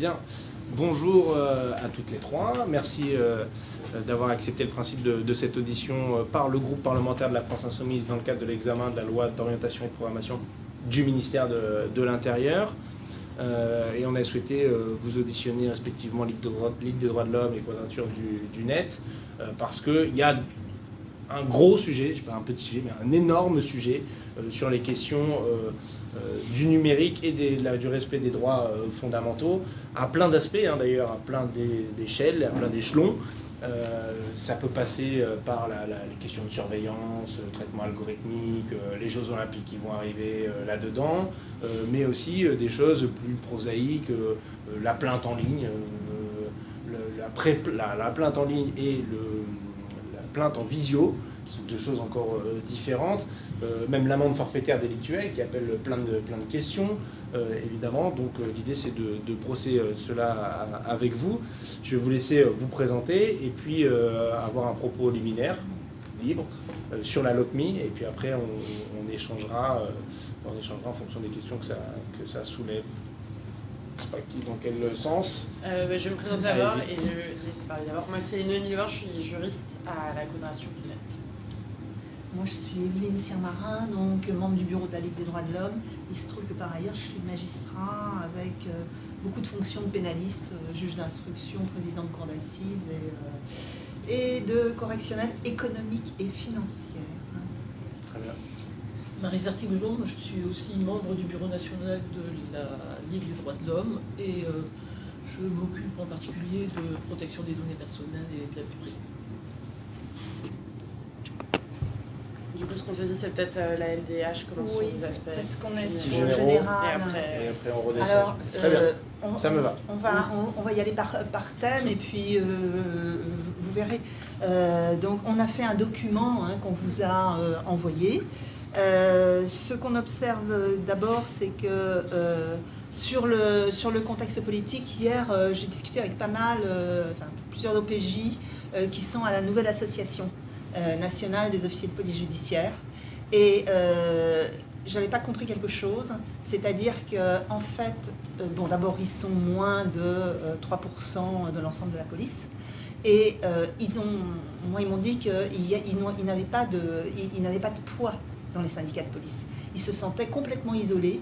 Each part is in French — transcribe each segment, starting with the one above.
Bien. Bonjour euh, à toutes les trois. Merci euh, d'avoir accepté le principe de, cette audition euh, par le groupe parlementaire de la France Insoumise dans le cadre de l'examen de la loi d'orientation et de programmation du ministère de, l'Intérieur. et on a souhaité vous auditionner respectivement Ligue, des droits de l'homme et Quadrature du, Net parce qu'il y a un gros sujet, pas un petit sujet, mais un énorme sujet sur les questions euh, du numérique et du respect des droits euh, fondamentaux, à plein d'aspects hein, d'ailleurs, à plein d'échelles, à plein d'échelons. Euh, ça peut passer par les questions de surveillance, le traitement algorithmique, les Jeux Olympiques qui vont arriver là-dedans, mais aussi des choses plus prosaïques, la plainte en ligne, la, la, plainte en ligne et la plainte en visio, qui sont deux choses encore différentes. Euh, même l'amende forfaitaire délictuelle qui appelle plein de, plein de questions, euh, évidemment. Donc euh, l'idée c'est de, de brosser cela avec vous. Je vais vous laisser vous présenter et puis avoir un propos liminaire, libre, sur la LOPMI, et puis après on, échangera, on échangera en fonction des questions que ça, que ça soulève. Je sais pas qui, dans quel sens bah, Je vais me présenter d'abord et je laisse parler d'abord. Moi c'est Noémie Levin, je suis juriste à la Quadrature du Net. Moi, je suis Evelyne Siermarin, donc membre du bureau de la Ligue des droits de l'homme. Il se trouve que par ailleurs, je suis magistrat avec euh, beaucoup de fonctions de pénaliste, euh, juge d'instruction, président de cour d'assises et, euh, de correctionnel économique et financière. Très bien. Marie Zartigoulon, je suis aussi membre du bureau national de la Ligue des droits de l'homme et je m'occupe en particulier de protection des données personnelles et de la vie privée. Du coup, ce qu'on se dit, c'est peut-être euh, la LDH, comment sont les aspects parce qu'on est sur le général. Et après, on redescend. Alors, Très bien. Euh, on, ça me va. On va, on, va y aller par, par thème et puis euh, vous, verrez. donc, on a fait un document hein, qu'on vous a envoyé. ce qu'on observe d'abord, c'est que sur, le, sur le contexte politique, hier, j'ai discuté avec pas mal, enfin, plusieurs OPJ qui sont à la nouvelle association. Euh, national des officiers de police judiciaire. Et euh, je n'avais pas compris quelque chose, c'est-à-dire qu'en en fait, euh, bon d'abord ils sont moins de 3% de l'ensemble de la police, et ils ont, moi ils m'ont dit qu'ils ils, n'avaient pas, de, pas de poids dans les syndicats de police. Ils se sentaient complètement isolés,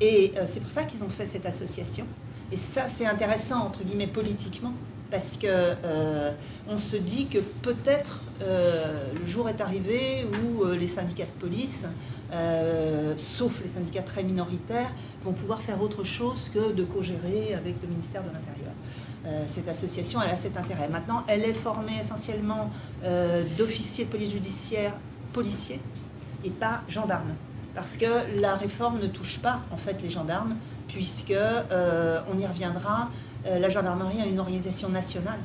et c'est pour ça qu'ils ont fait cette association. Et ça c'est intéressant entre guillemets politiquement, parce que euh, on se dit que peut-être euh, le jour est arrivé où euh, les syndicats de police, sauf les syndicats très minoritaires, vont pouvoir faire autre chose que de co-gérer avec le ministère de l'Intérieur. cette association, elle a cet intérêt. Maintenant, elle est formée essentiellement d'officiers de police judiciaire policiers et pas gendarmes. Parce que la réforme ne touche pas, en fait, les gendarmes, puisque, on y reviendra, euh, la gendarmerie a une organisation nationale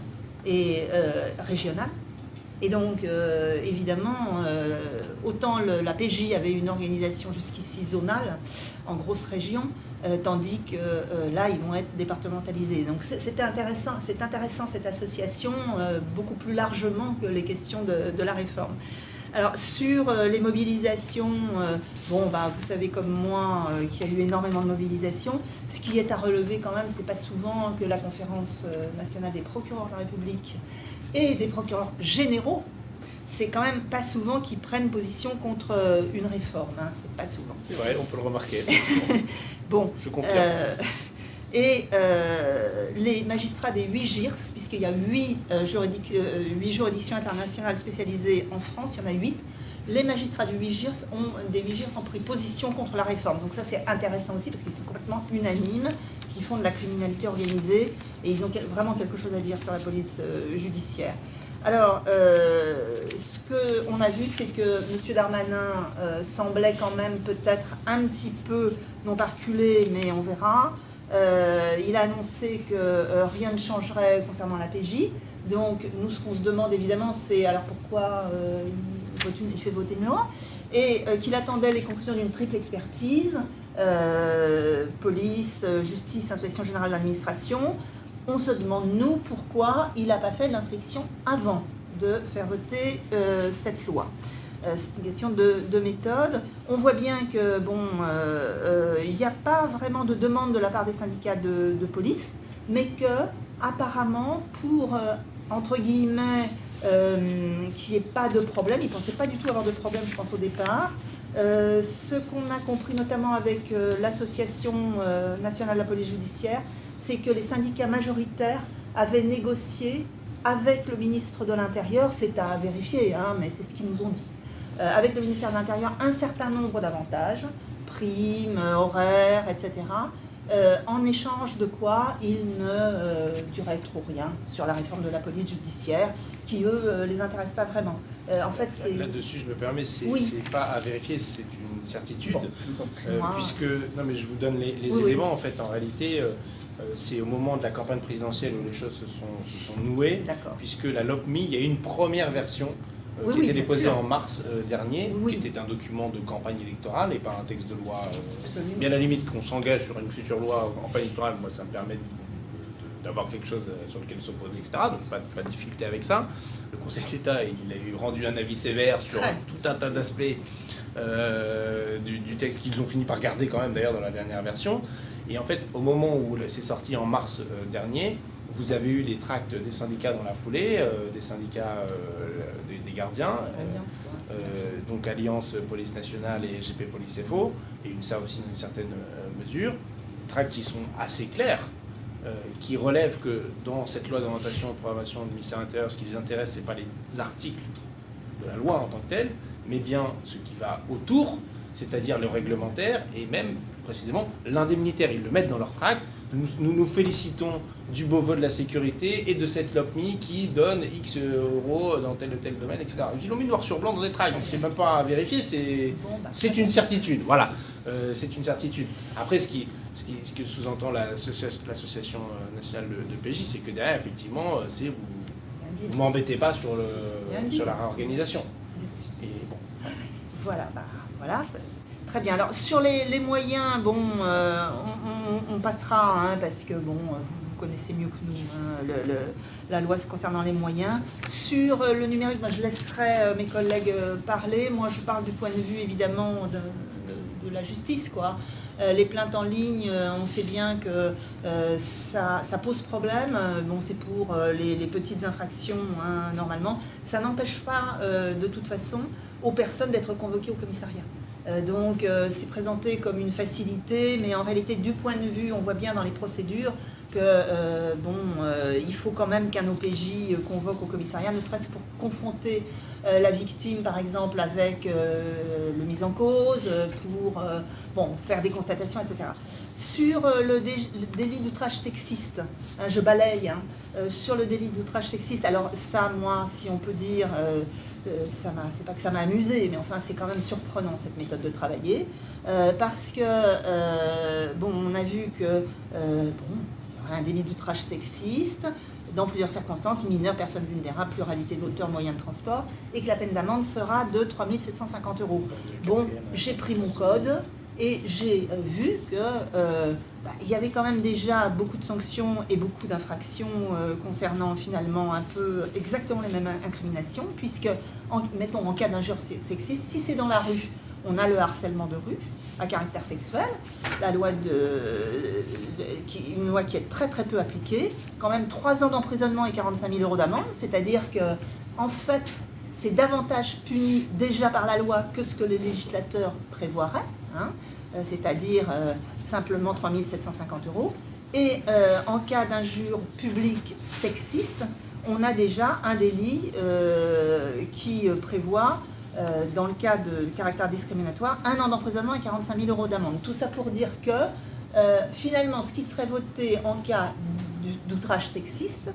et euh, régionale. Et donc, euh, évidemment, autant la PJ avait une organisation jusqu'ici zonale, en grosse région, tandis que là, ils vont être départementalisés. Donc, c'était intéressant, c'est intéressant cette association, beaucoup plus largement que les questions de la réforme. Alors sur euh, les mobilisations, euh, bon bah vous savez comme moi euh, qu'il y a eu énormément de mobilisations. Ce qui est à relever quand même, c'est pas souvent que la conférence nationale des procureurs de la République et des procureurs généraux, c'est quand même pas souvent qu'ils prennent position contre une réforme. Hein, c'est pas souvent. C'est vrai, on peut le remarquer. bon. Je confirme. Et euh, les magistrats des 8 GIRS, puisqu'il y a 8, euh, euh, juridictions internationales spécialisées en France, il y en a 8, les magistrats du 8 GIRS ont, des 8 GIRS ont pris position contre la réforme. Donc ça c'est intéressant aussi parce qu'ils sont complètement unanimes, parce qu'ils font de la criminalité organisée et ils ont vraiment quelque chose à dire sur la police judiciaire. Alors, ce qu'on a vu, c'est que M. Darmanin semblait quand même peut-être un petit peu, non pas reculer, mais on verra, euh, il a annoncé que euh, rien ne changerait concernant la PJ. Donc, nous, ce qu'on se demande évidemment, c'est alors pourquoi euh, il, fait voter une loi et qu'il attendait les conclusions d'une triple expertise, police, justice, inspection générale de l'administration. On se demande, nous, pourquoi il n'a pas fait l'inspection avant de faire voter cette loi. Euh, c'est une question de, méthode. On voit bien que bon, euh, euh, il n'y a pas vraiment de demande de la part des syndicats de, police. mais que apparemment pour, entre guillemets, qu'il n'y ait pas de problème, ils ne pensaient pas du tout avoir de problème, je pense, au départ, ce qu'on a compris notamment avec l'Association nationale de la police judiciaire, c'est que les syndicats majoritaires avaient négocié avec le ministre de l'Intérieur, c'est à vérifier, hein, mais c'est ce qu'ils nous ont dit, avec le ministère de l'Intérieur, un certain nombre d'avantages, primes, horaires, etc., euh, en échange de quoi ils ne euh, duraient trop rien sur la réforme de la police judiciaire, qui eux les intéresse pas vraiment. en fait, là-dessus, je me permets, c'est pas à vérifier, c'est une certitude, puisque non mais je vous donne les, éléments en fait. En réalité, euh, c'est au moment de la campagne présidentielle où les choses se sont, nouées, puisque la LOPMI, il y a eu une première version euh, qui a été déposée en mars euh, dernier, qui était un document de campagne électorale et pas un texte de loi. mais à la limite qu'on s'engage sur une future loi en campagne électorale, moi ça me permet d'avoir quelque chose sur lequel s'opposer, etc. Donc pas, pas, de difficulté avec ça. Le Conseil d'État, il a eu rendu un avis sévère sur tout un tas d'aspects du, du, texte qu'ils ont fini par garder quand même d'ailleurs dans la dernière version. Et en fait, au moment où c'est sorti en mars euh, dernier, vous avez eu les tracts des syndicats dans la foulée, euh, des syndicats euh, des, gardiens, donc Alliance Police Nationale et GP Police FO, et une, ça aussi dans une certaine mesure, tracts qui sont assez clairs, qui relèvent que dans cette loi d'orientation et de programmation du ministère de l'Intérieur, ce qui les intéresse, ce n'est pas les articles de la loi en tant que telle, mais bien ce qui va autour, c'est-à-dire le réglementaire et même précisément l'indemnitaire. Ils le mettent dans leur tract. Nous, nous, félicitons du beau vote de la sécurité et de cette LOPMI qui donne X euros dans tel ou tel domaine, etc. Ils l'ont mis noir sur blanc dans des tracts, donc c'est même pas à vérifier, c'est bah, c'est une certitude. Voilà, euh, c'est une certitude. Après, ce qui, ce, qui, ce que sous-entend l'association euh, nationale de, de PJ, c'est que derrière, effectivement, euh, c'est vous ne m'embêtez pas sur, le, sur la réorganisation. Et bon. Voilà, bah, voilà, Très bien. Alors sur les, moyens, euh, on, passera, hein, parce que bon, vous, connaissez mieux que nous hein, la loi concernant les moyens. Sur euh, le numérique, moi, je laisserai euh, mes collègues parler. Moi, je parle du point de vue évidemment de, la justice, les plaintes en ligne, on sait bien que ça, pose problème. Bon, c'est pour les, petites infractions, hein, normalement. Ça n'empêche pas, de toute façon, aux personnes d'être convoquées au commissariat. Euh, donc euh, c'est présenté comme une facilité, mais en réalité du point de vue, on voit bien dans les procédures que euh, bon, il faut quand même qu'un OPJ convoque au commissariat, ne serait-ce pour confronter la victime par exemple avec le mise en cause, pour bon, faire des constatations, etc. Sur le, délit d'outrage sexiste, hein, je balaye, hein, sur le délit d'outrage sexiste, alors ça, moi, si on peut dire, euh, c'est pas que ça m'a amusé, mais enfin c'est quand même surprenant cette méthode de travailler, euh, parce que, euh, bon, on a vu que, bon, il y aurait un délit d'outrage sexiste, dans plusieurs circonstances, mineurs, personnes vulnérables, pluralité d'auteurs, moyens de transport, et que la peine d'amende sera de 3750 euros. Bon, j'ai pris mon code, et j'ai vu que bah, il y avait quand même déjà beaucoup de sanctions et beaucoup d'infractions euh, concernant finalement un peu exactement les mêmes incriminations, puisque, mettons, en cas d'injure sexiste, si c'est dans la rue, on a le harcèlement de rue à caractère sexuel, la loi de, une loi qui est très très peu appliquée, quand même 3 ans d'emprisonnement et 45 000 euros d'amende, c'est-à-dire que, en fait, c'est davantage puni déjà par la loi que ce que les législateurs prévoiraient, hein, euh, c'est-à-dire euh, simplement 3 750 euros. Et euh, en cas d'injure publique sexiste, on a déjà un délit euh, qui prévoit, euh, dans le cas de caractère discriminatoire, un an d'emprisonnement et 45 000 euros d'amende. Tout ça pour dire que, finalement, ce qui serait voté en cas d'outrage sexiste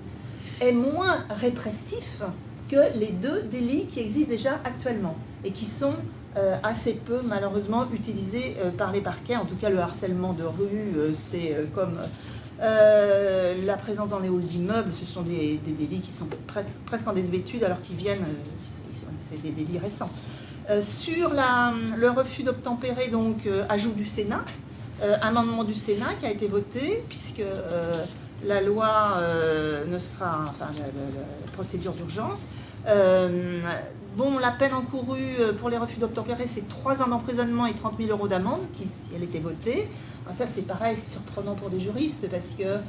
est moins répressif que les deux délits qui existent déjà actuellement et qui sont euh, assez peu malheureusement utilisé euh, par les parquets. En tout cas, le harcèlement de rue, euh, c'est comme la présence dans les halls d'immeubles, ce sont des, délits qui sont presque en désuétude alors qu'ils viennent, c'est des délits récents. sur la, le refus d'obtempérer, donc ajout du Sénat, amendement du Sénat qui a été voté, puisque la loi ne sera, enfin la procédure d'urgence, bon, la peine encourue pour les refus d'obtempérer, c'est 3 ans d'emprisonnement et 30 000 euros d'amende, si elle était votée. ça, c'est pareil, c'est surprenant pour des juristes, parce que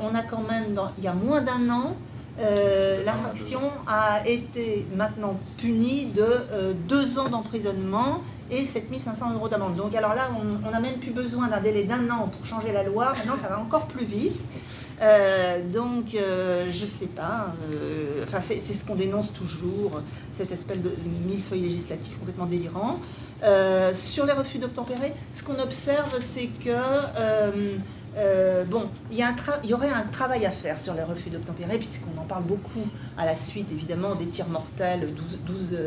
on a quand même, dans, il y a moins d'un an, euh, l'infraction a été maintenant punie de euh, deux ans d'emprisonnement et 7500 euros d'amende. Donc alors là, on n'a même plus besoin d'un délai d'un an pour changer la loi. Maintenant, ça va encore plus vite. Euh, donc, je ne sais pas. enfin, c'est ce qu'on dénonce toujours, cette espèce de millefeuille législatif complètement délirant. sur les refus d'obtempérer, ce qu'on observe, c'est que euh, bon, il y, aurait un travail à faire sur les refus d'obtempérer, puisqu'on en parle beaucoup à la suite, évidemment, des tirs mortels, 12,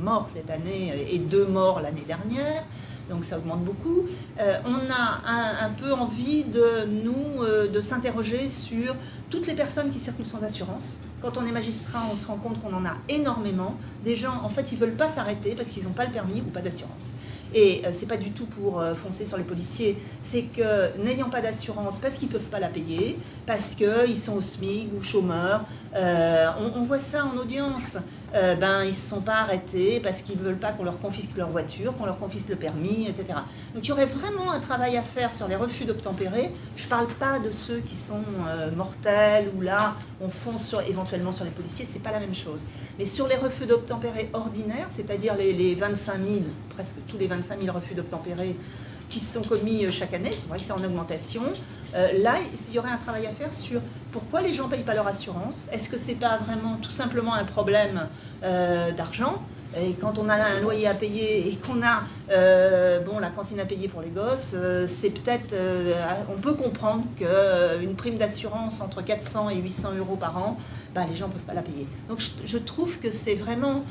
morts cette année et 2 morts l'année dernière, donc ça augmente beaucoup. Euh, on a un, peu envie de nous, euh, de s'interroger sur toutes les personnes qui circulent sans assurance. Quand on est magistrat, on se rend compte qu'on en a énormément. Des gens, en fait, ils veulent pas s'arrêter parce qu'ils n'ont pas le permis ou pas d'assurance. Et euh, c'est pas du tout pour euh, foncer sur les policiers, c'est que n'ayant pas d'assurance, parce qu'ils peuvent pas la payer, parce qu'ils sont au SMIC ou chômeurs, on, voit ça en audience. Ben, ils ne se sont pas arrêtés parce qu'ils ne veulent pas qu'on leur confisque leur voiture, qu'on leur confisque le permis, etc. Donc il y aurait vraiment un travail à faire sur les refus d'obtempérer. Je ne parle pas de ceux qui sont mortels ou là on fonce éventuellement sur les policiers, c'est pas la même chose. Mais sur les refus d'obtempérer ordinaires, c'est-à-dire les 25 000, presque tous les 25 000 refus d'obtempérer qui sont commis euh, chaque année, c'est vrai que c'est en augmentation. Euh, là, il y aurait un travail à faire sur pourquoi les gens ne payent pas leur assurance. Est-ce que ce n'est pas vraiment tout simplement un problème euh, d'argent? Et quand on a un loyer à payer et qu'on a bon, la cantine à payer pour les gosses, c'est peut-être, on peut comprendre qu'une prime d'assurance entre 400 et 800 euros par an, bah, les gens ne peuvent pas la payer. Donc je, je trouve que c'est vraiment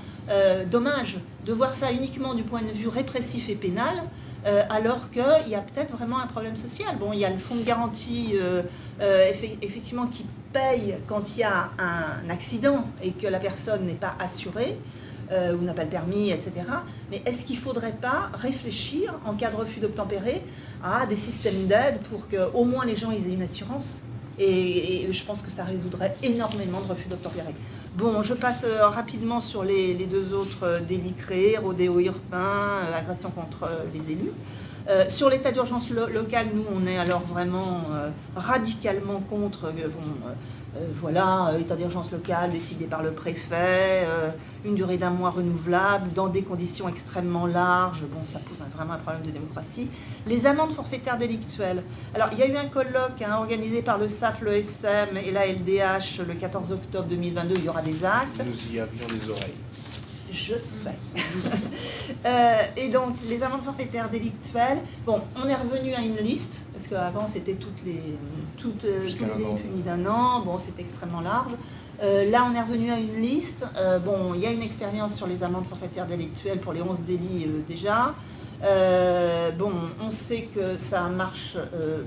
dommage de voir ça uniquement du point de vue répressif et pénal, euh, alors qu'il y a peut-être vraiment un problème social. Bon, il y a le fonds de garantie, euh, euh, effectivement, qui paye quand il y a un accident et que la personne n'est pas assurée, ou n'a pas le permis, etc. Mais est-ce qu'il ne faudrait pas réfléchir, en cas de refus d'obtempérer, à des systèmes d'aide pour qu'au moins les gens aient une assurance? Et, je pense que ça résoudrait énormément de refus d'obtempérer. Bon, je passe euh, rapidement sur les, deux autres euh, délits créés, rodéo urbain, euh, agression contre les élus. Sur l'état d'urgence local, nous, on est alors vraiment radicalement contre euh, voilà, euh, état d'urgence locale décidé par le préfet, euh, une durée d'un mois renouvelable, dans des conditions extrêmement larges. Bon, ça pose vraiment un problème de démocratie. Les amendes forfaitaires délictuelles. Alors, il y a eu un colloque hein, organisé par le SAF, le SM et la LDH le 14 octobre 2022. Il y aura des actes. Nous y avions les oreilles je sais. Euh, et donc, les amendes forfaitaires délictuelles, bon, on est revenu à une liste, parce qu'avant, c'était toutes les, toutes, euh, tous les délits punis d'un an, bon, c'est extrêmement large. Euh, là, on est revenu à une liste. bon, il y a une expérience sur les amendes forfaitaires délictuelles pour les 11 délits déjà. bon, on sait que ça marche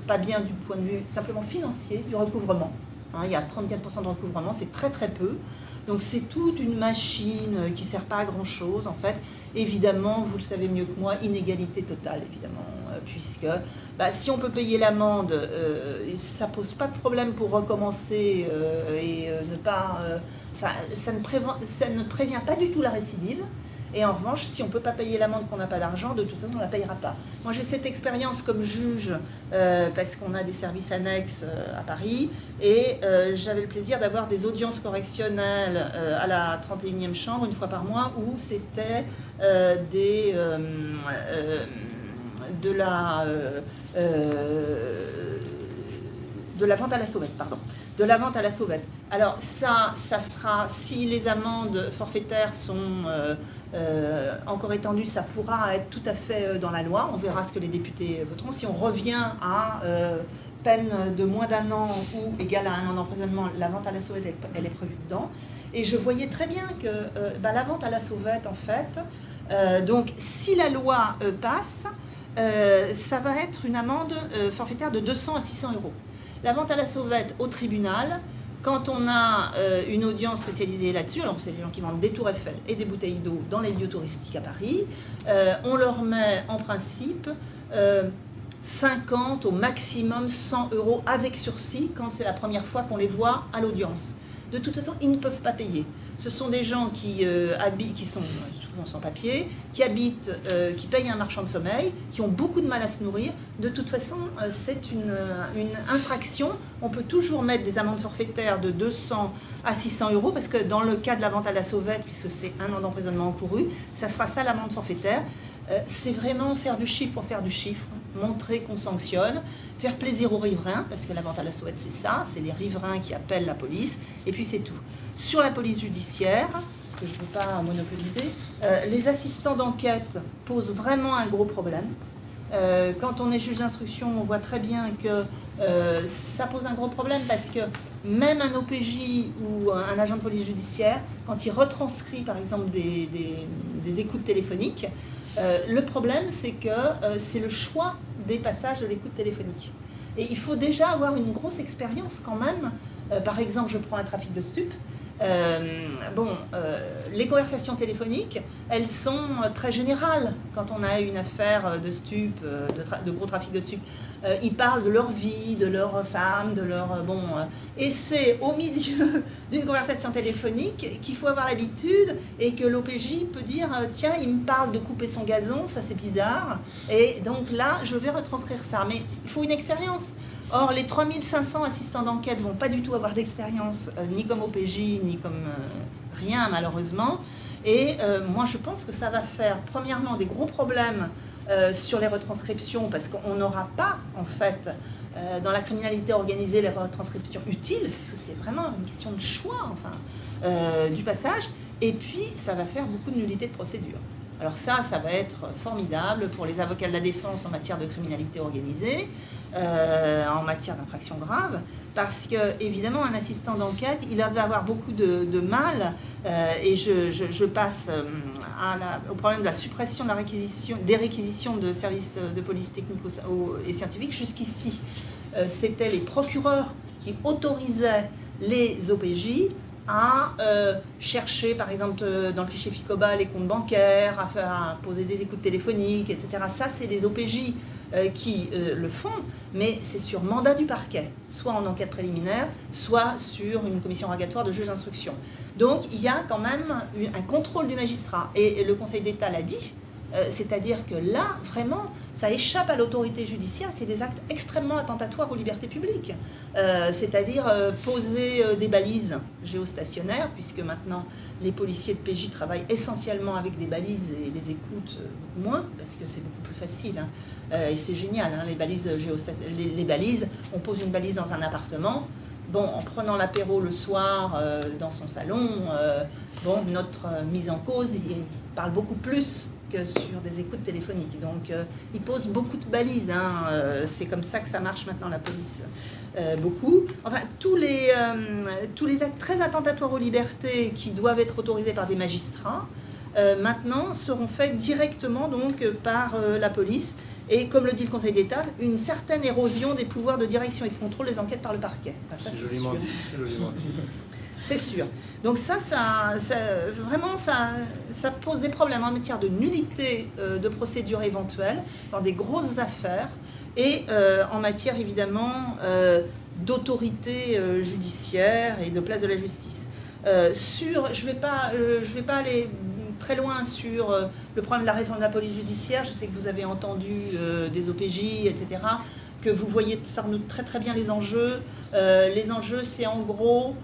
pas bien du point de vue simplement financier, du recouvrement. Hein, il y a 34% de recouvrement, c'est très très peu. Donc c'est toute une machine qui ne sert pas à grand chose en fait. Évidemment, vous le savez mieux que moi, inégalité totale évidemment, euh, puisque bah, si on peut payer l'amende, euh, ça pose pas de problème pour recommencer euh, et ne pas... ça ne, ça ne prévient pas du tout la récidive. Et en revanche, si on ne peut pas payer l'amende qu'on n'a pas d'argent, de toute façon, on ne la payera pas. Moi, j'ai cette expérience comme juge, euh, parce qu'on a des services annexes euh, à Paris, et euh, j'avais le plaisir d'avoir des audiences correctionnelles à la 31e chambre, une fois par mois, où c'était des... de la... de la vente à la sauvette, pardon de la vente à la sauvette. Alors ça, ça sera, si les amendes forfaitaires sont encore étendu, ça pourra être tout à fait euh, dans la loi. On verra ce que les députés voteront. Si on revient à euh, peine de moins d'un an ou égale à un an d'emprisonnement, la vente à la sauvette, elle, est prévue dedans. Et je voyais très bien que bah, la vente à la sauvette, en fait, donc si la loi passe, ça va être une amende forfaitaire de 200 à 600 euros. La vente à la sauvette au tribunal, quand on a euh, une audience spécialisée là-dessus, alors c'est les gens qui vendent des tours Eiffel et des bouteilles d'eau dans les lieux touristiques à Paris, euh, on leur met en principe 50 euh, au maximum 100 euros avec sursis quand c'est la première fois qu'on les voit à l'audience. de toute façon, ils ne peuvent pas payer. Ce sont des gens qui, euh, habitent, qui sont souvent sans papier, qui habitent, euh, qui payent un marchand de sommeil, qui ont beaucoup de mal à se nourrir. De toute façon, euh, c'est une, une, infraction. On peut toujours mettre des amendes forfaitaires de 200 à 600 euros, parce que dans le cas de la vente à la sauvette, puisque c'est un an d'emprisonnement encouru, ça sera ça l'amende forfaitaire. c'est vraiment faire du chiffre pour faire du chiffre montrer qu'on sanctionne, faire plaisir aux riverains, parce que la vente à la sauvette c'est ça, c'est les riverains qui appellent la police, et puis c'est tout. Sur la police judiciaire, parce que je ne veux pas monopoliser, euh, les assistants d'enquête posent vraiment un gros problème. Euh, quand on est juge d'instruction, on voit très bien que euh, ça pose un gros problème parce que même un OPJ ou un agent de police judiciaire, quand il retranscrit par exemple des écoutes téléphoniques, le problème c'est que c'est le choix des passages de l'écoute téléphonique. Et il faut déjà avoir une grosse expérience quand même. par exemple, je prends un trafic de. Euh, bon, euh, les conversations téléphoniques, elles sont très générales quand on a une affaire de stupes, de, gros trafic de stupes. Euh, ils parlent de leur vie, de leur femme, de leur... bon, et c'est au milieu d'une conversation téléphonique qu'il faut avoir l'habitude et que l'OPJ peut dire tiens, il me parle de couper son gazon, ça c'est bizarre. Et donc là, je vais retranscrire ça. Mais il faut une expérience. Or, les 3500 assistants d'enquête vont pas du tout avoir d'expérience, euh, ni comme OPJ, ni comme euh, rien, malheureusement. Et euh, moi, je pense que ça va faire, premièrement, des gros problèmes sur les retranscriptions, parce qu'on n'aura pas, en fait, dans la criminalité organisée, les retranscriptions utiles, c'est vraiment une question de choix, enfin, du passage. Et puis, ça va faire beaucoup de nullité de procédure. Alors ça, ça va être formidable pour les avocats de la défense en matière de criminalité organisée. Euh, en matière d'infraction grave, parce que évidemment un assistant d'enquête, il va avoir beaucoup de, mal, euh, et je, passe euh, au problème de la suppression des réquisitions de services de police technique et scientifique. Jusqu'ici, c'était les procureurs qui autorisaient les OPJ à chercher, par exemple, dans le fichier FICOBA, les comptes bancaires, à, poser des écoutes téléphoniques, etc. Ça, c'est les OPJ euh, qui euh, le font, mais c'est sur mandat du parquet, soit en enquête préliminaire, soit sur une commission rogatoire de juge d'instruction. Donc il y a quand même un contrôle du magistrat, et le Conseil d'État l'a dit, euh, c'est-à-dire que là, vraiment, ça échappe à l'autorité judiciaire, c'est des actes extrêmement attentatoires aux libertés publiques. c'est-à-dire poser des balises géostationnaires, puisque maintenant les policiers de PJ travaillent essentiellement avec des balises et les écoutent moins, parce que c'est beaucoup plus facile. Hein. Euh, et c'est génial, hein, les, balises on pose une balise dans un appartement, bon, en prenant l'apéro le soir euh, dans son salon, euh, bon, notre mise en cause, il parle beaucoup plus sur des écoutes téléphoniques. Donc, il pose beaucoup de balises. Hein, c'est comme ça que ça marche maintenant, la police. beaucoup. Enfin, tous les, tous les actes très attentatoires aux libertés qui doivent être autorisés par des magistrats, maintenant seront faits directement donc par la police et comme le dit le Conseil d'État, une certaine érosion des pouvoirs de direction et de contrôle des enquêtes par le parquet. ça, c'est sûr. C'est sûr. Donc ça, ça, vraiment, ça, pose des problèmes en matière de nullité euh, de procédure éventuelle dans des grosses affaires et euh, en matière évidemment euh, d'autorité judiciaire et de place de la justice. sur, je ne vais, pas, vais pas aller très loin sur le problème de la réforme de la police judiciaire. Je sais que vous avez entendu des OPJ, etc., vous voyez ça nous très très bien les enjeux. Euh, les enjeux, c'est en gros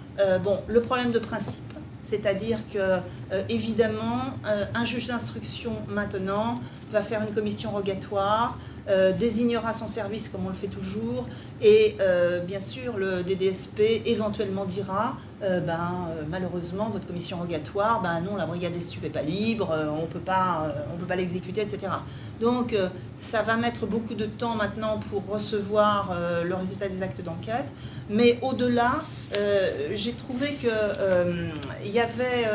bon, le problème de principe. C'est-à-dire que, évidemment, un juge d'instruction maintenant va faire une commission rogatoire, euh, désignera son service comme on le fait toujours, et euh, bien sûr le DDSP éventuellement dira euh, ben, malheureusement votre commission rogatoire, ben non la brigade des stupes n'est pas libre, on peut pas, on peut pas l'exécuter, etc. Donc ça va mettre beaucoup de temps maintenant pour recevoir le résultat des actes d'enquête, mais au-delà, j'ai trouvé qu'il y avait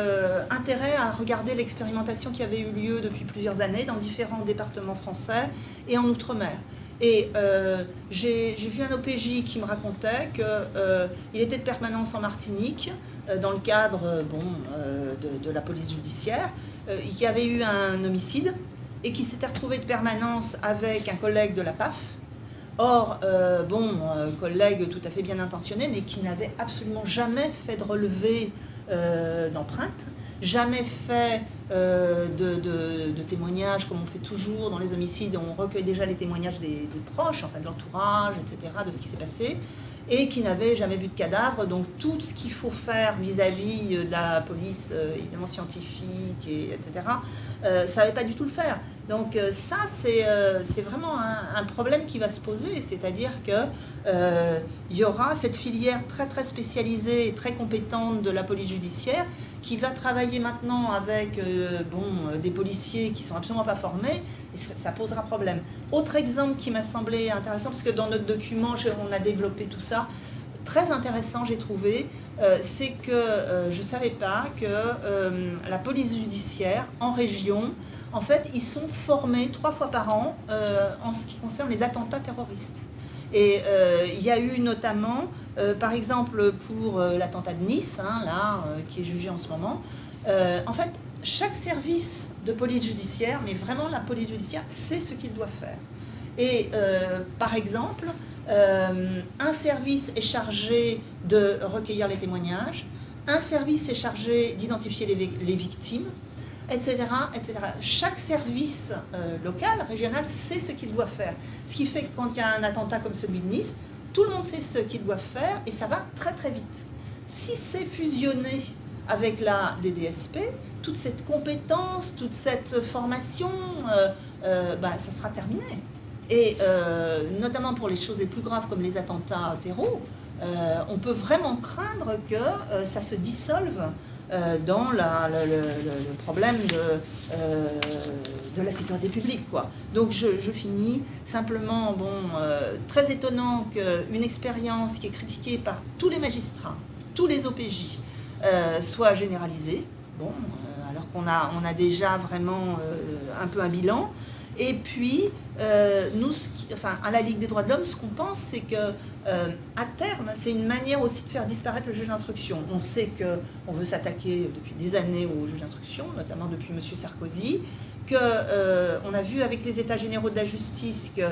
intérêt à regarder l'expérimentation qui avait eu lieu depuis plusieurs années dans différents départements français et en outre-mer. Et euh, j'ai vu un OPJ qui me racontait qu'il euh, était de permanence en Martinique, euh, dans le cadre bon, de, la police judiciaire. il y avait eu un homicide et qui s'était retrouvé de permanence avec un collègue de la PAF Or, bon, collègue tout à fait bien intentionné, mais qui n'avait absolument jamais fait de relevé d'empreintes, jamais fait de, témoignages comme on fait toujours dans les homicides, on recueille déjà les témoignages des, des proches, enfin de l'entourage, etc., de ce qui s'est passé et qui n'avait jamais vu de cadavre. Donc tout ce qu'il faut faire vis-à-vis euh, de la police, euh, évidemment scientifique, et, etc., euh, savait pas du tout le faire. Donc euh, ça, c'est vraiment un, problème qui va se poser, c'est-à-dire qu'il y aura cette filière très très spécialisée et très compétente de la police judiciaire qui va travailler maintenant avec bon, des policiers qui sont absolument pas formés, ça, posera problème. Autre exemple qui m'a semblé intéressant, parce que dans notre document, on a développé tout ça, très intéressant, j'ai trouvé, euh, c'est que euh, je ne savais pas que euh, la police judiciaire en région, en fait, ils sont formés trois fois par an en ce qui concerne les attentats terroristes. Et il y a eu notamment, par exemple, pour l'attentat de Nice, hein, là, qui est jugé en ce moment, en fait, chaque service de police judiciaire, mais vraiment la police judiciaire, sait ce qu'il doit faire. Et par exemple, euh, un service est chargé de recueillir les témoignages, un service est chargé d'identifier les, victimes, etc., etc. Chaque service euh, local, régional, sait ce qu'il doit faire. Ce qui fait que quand il y a un attentat comme celui de Nice, tout le monde sait ce qu'il doit faire et ça va très très vite. Si c'est fusionné avec la DDSP, toute cette compétence, toute cette formation, euh, bah, ça sera terminé. Et euh, notamment pour les choses les plus graves comme les attentats terreaux, euh, on peut vraiment craindre que euh, ça se dissolve dans le, problème de, de, la sécurité publique. Quoi. Donc je, finis simplement, bon, très étonnant qu'une expérience qui est critiquée par tous les magistrats, tous les OPJ, soit généralisée. Bon, alors qu'on a, on a déjà vraiment un peu un bilan. Et puis, euh, enfin, à la Ligue des droits de l'homme, ce qu'on pense, c'est que euh, à terme, c'est une manière aussi de faire disparaître le juge d'instruction. On sait qu'on veut s'attaquer depuis des années au juge d'instruction, notamment depuis M. Sarkozy, qu'on euh, a vu avec les États généraux de la justice que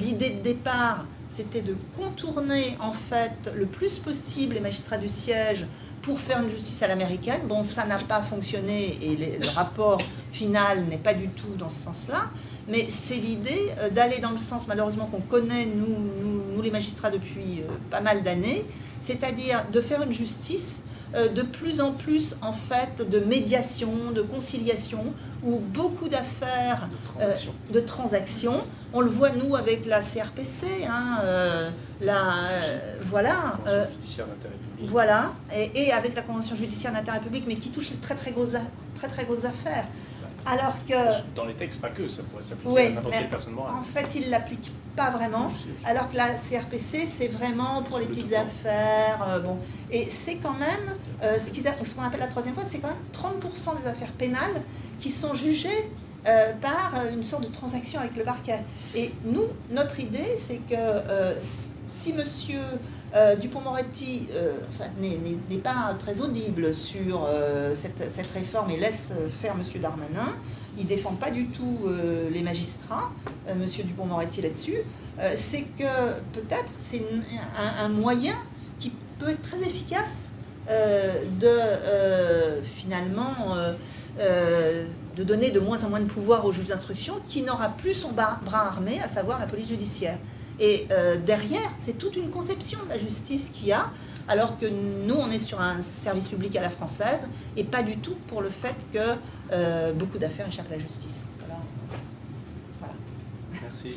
l'idée de départ, c'était de contourner en fait le plus possible les magistrats du siège pour faire une justice à l'américaine. Bon, ça n'a pas fonctionné et le rapport final n'est pas du tout dans ce sens-là, mais c'est l'idée euh, d'aller dans le sens, malheureusement, qu'on connaît, nous, nous, les magistrats, depuis euh, pas mal d'années, c'est-à-dire de faire une justice de plus en plus en fait de médiation, de conciliation, où beaucoup d'affaires, de, transactions, on le voit nous avec la CRPC, hein, la, voilà, voilà, et, avec la convention judiciaire d'intérêt public, mais qui touche très très grosses, très, très grosses affaires. Alors que... Dans les textes, pas que, ça pourrait s'appliquer à n'importe quelle personne morale. En fait, il ne l'applique pas vraiment, alors que la CRPC, c'est vraiment pour les petites affaires. Euh, bon. Et c'est quand même, euh, ce qu'on appelle la troisième fois, c'est quand même 30% des affaires pénales qui sont jugées euh, par une sorte de transaction avec le parquet. Et nous, notre idée, c'est que si monsieur euh, Dupont-Moretti euh, n'est pas très audible sur euh, cette, réforme et laisse faire M. Darmanin. Il ne défend pas du tout les magistrats, M. Dupont-Moretti là-dessus. c'est que peut-être c'est un, moyen qui peut être très efficace de finalement de donner de moins en moins de pouvoir au juge d'instruction qui n'aura plus son bras armé, à savoir la police judiciaire. Et euh, derrière, c'est toute une conception de la justice qu'il y a, alors que nous, on est sur un service public à la française, et pas du tout pour le fait que euh, beaucoup d'affaires échappent à la justice. Voilà. Merci.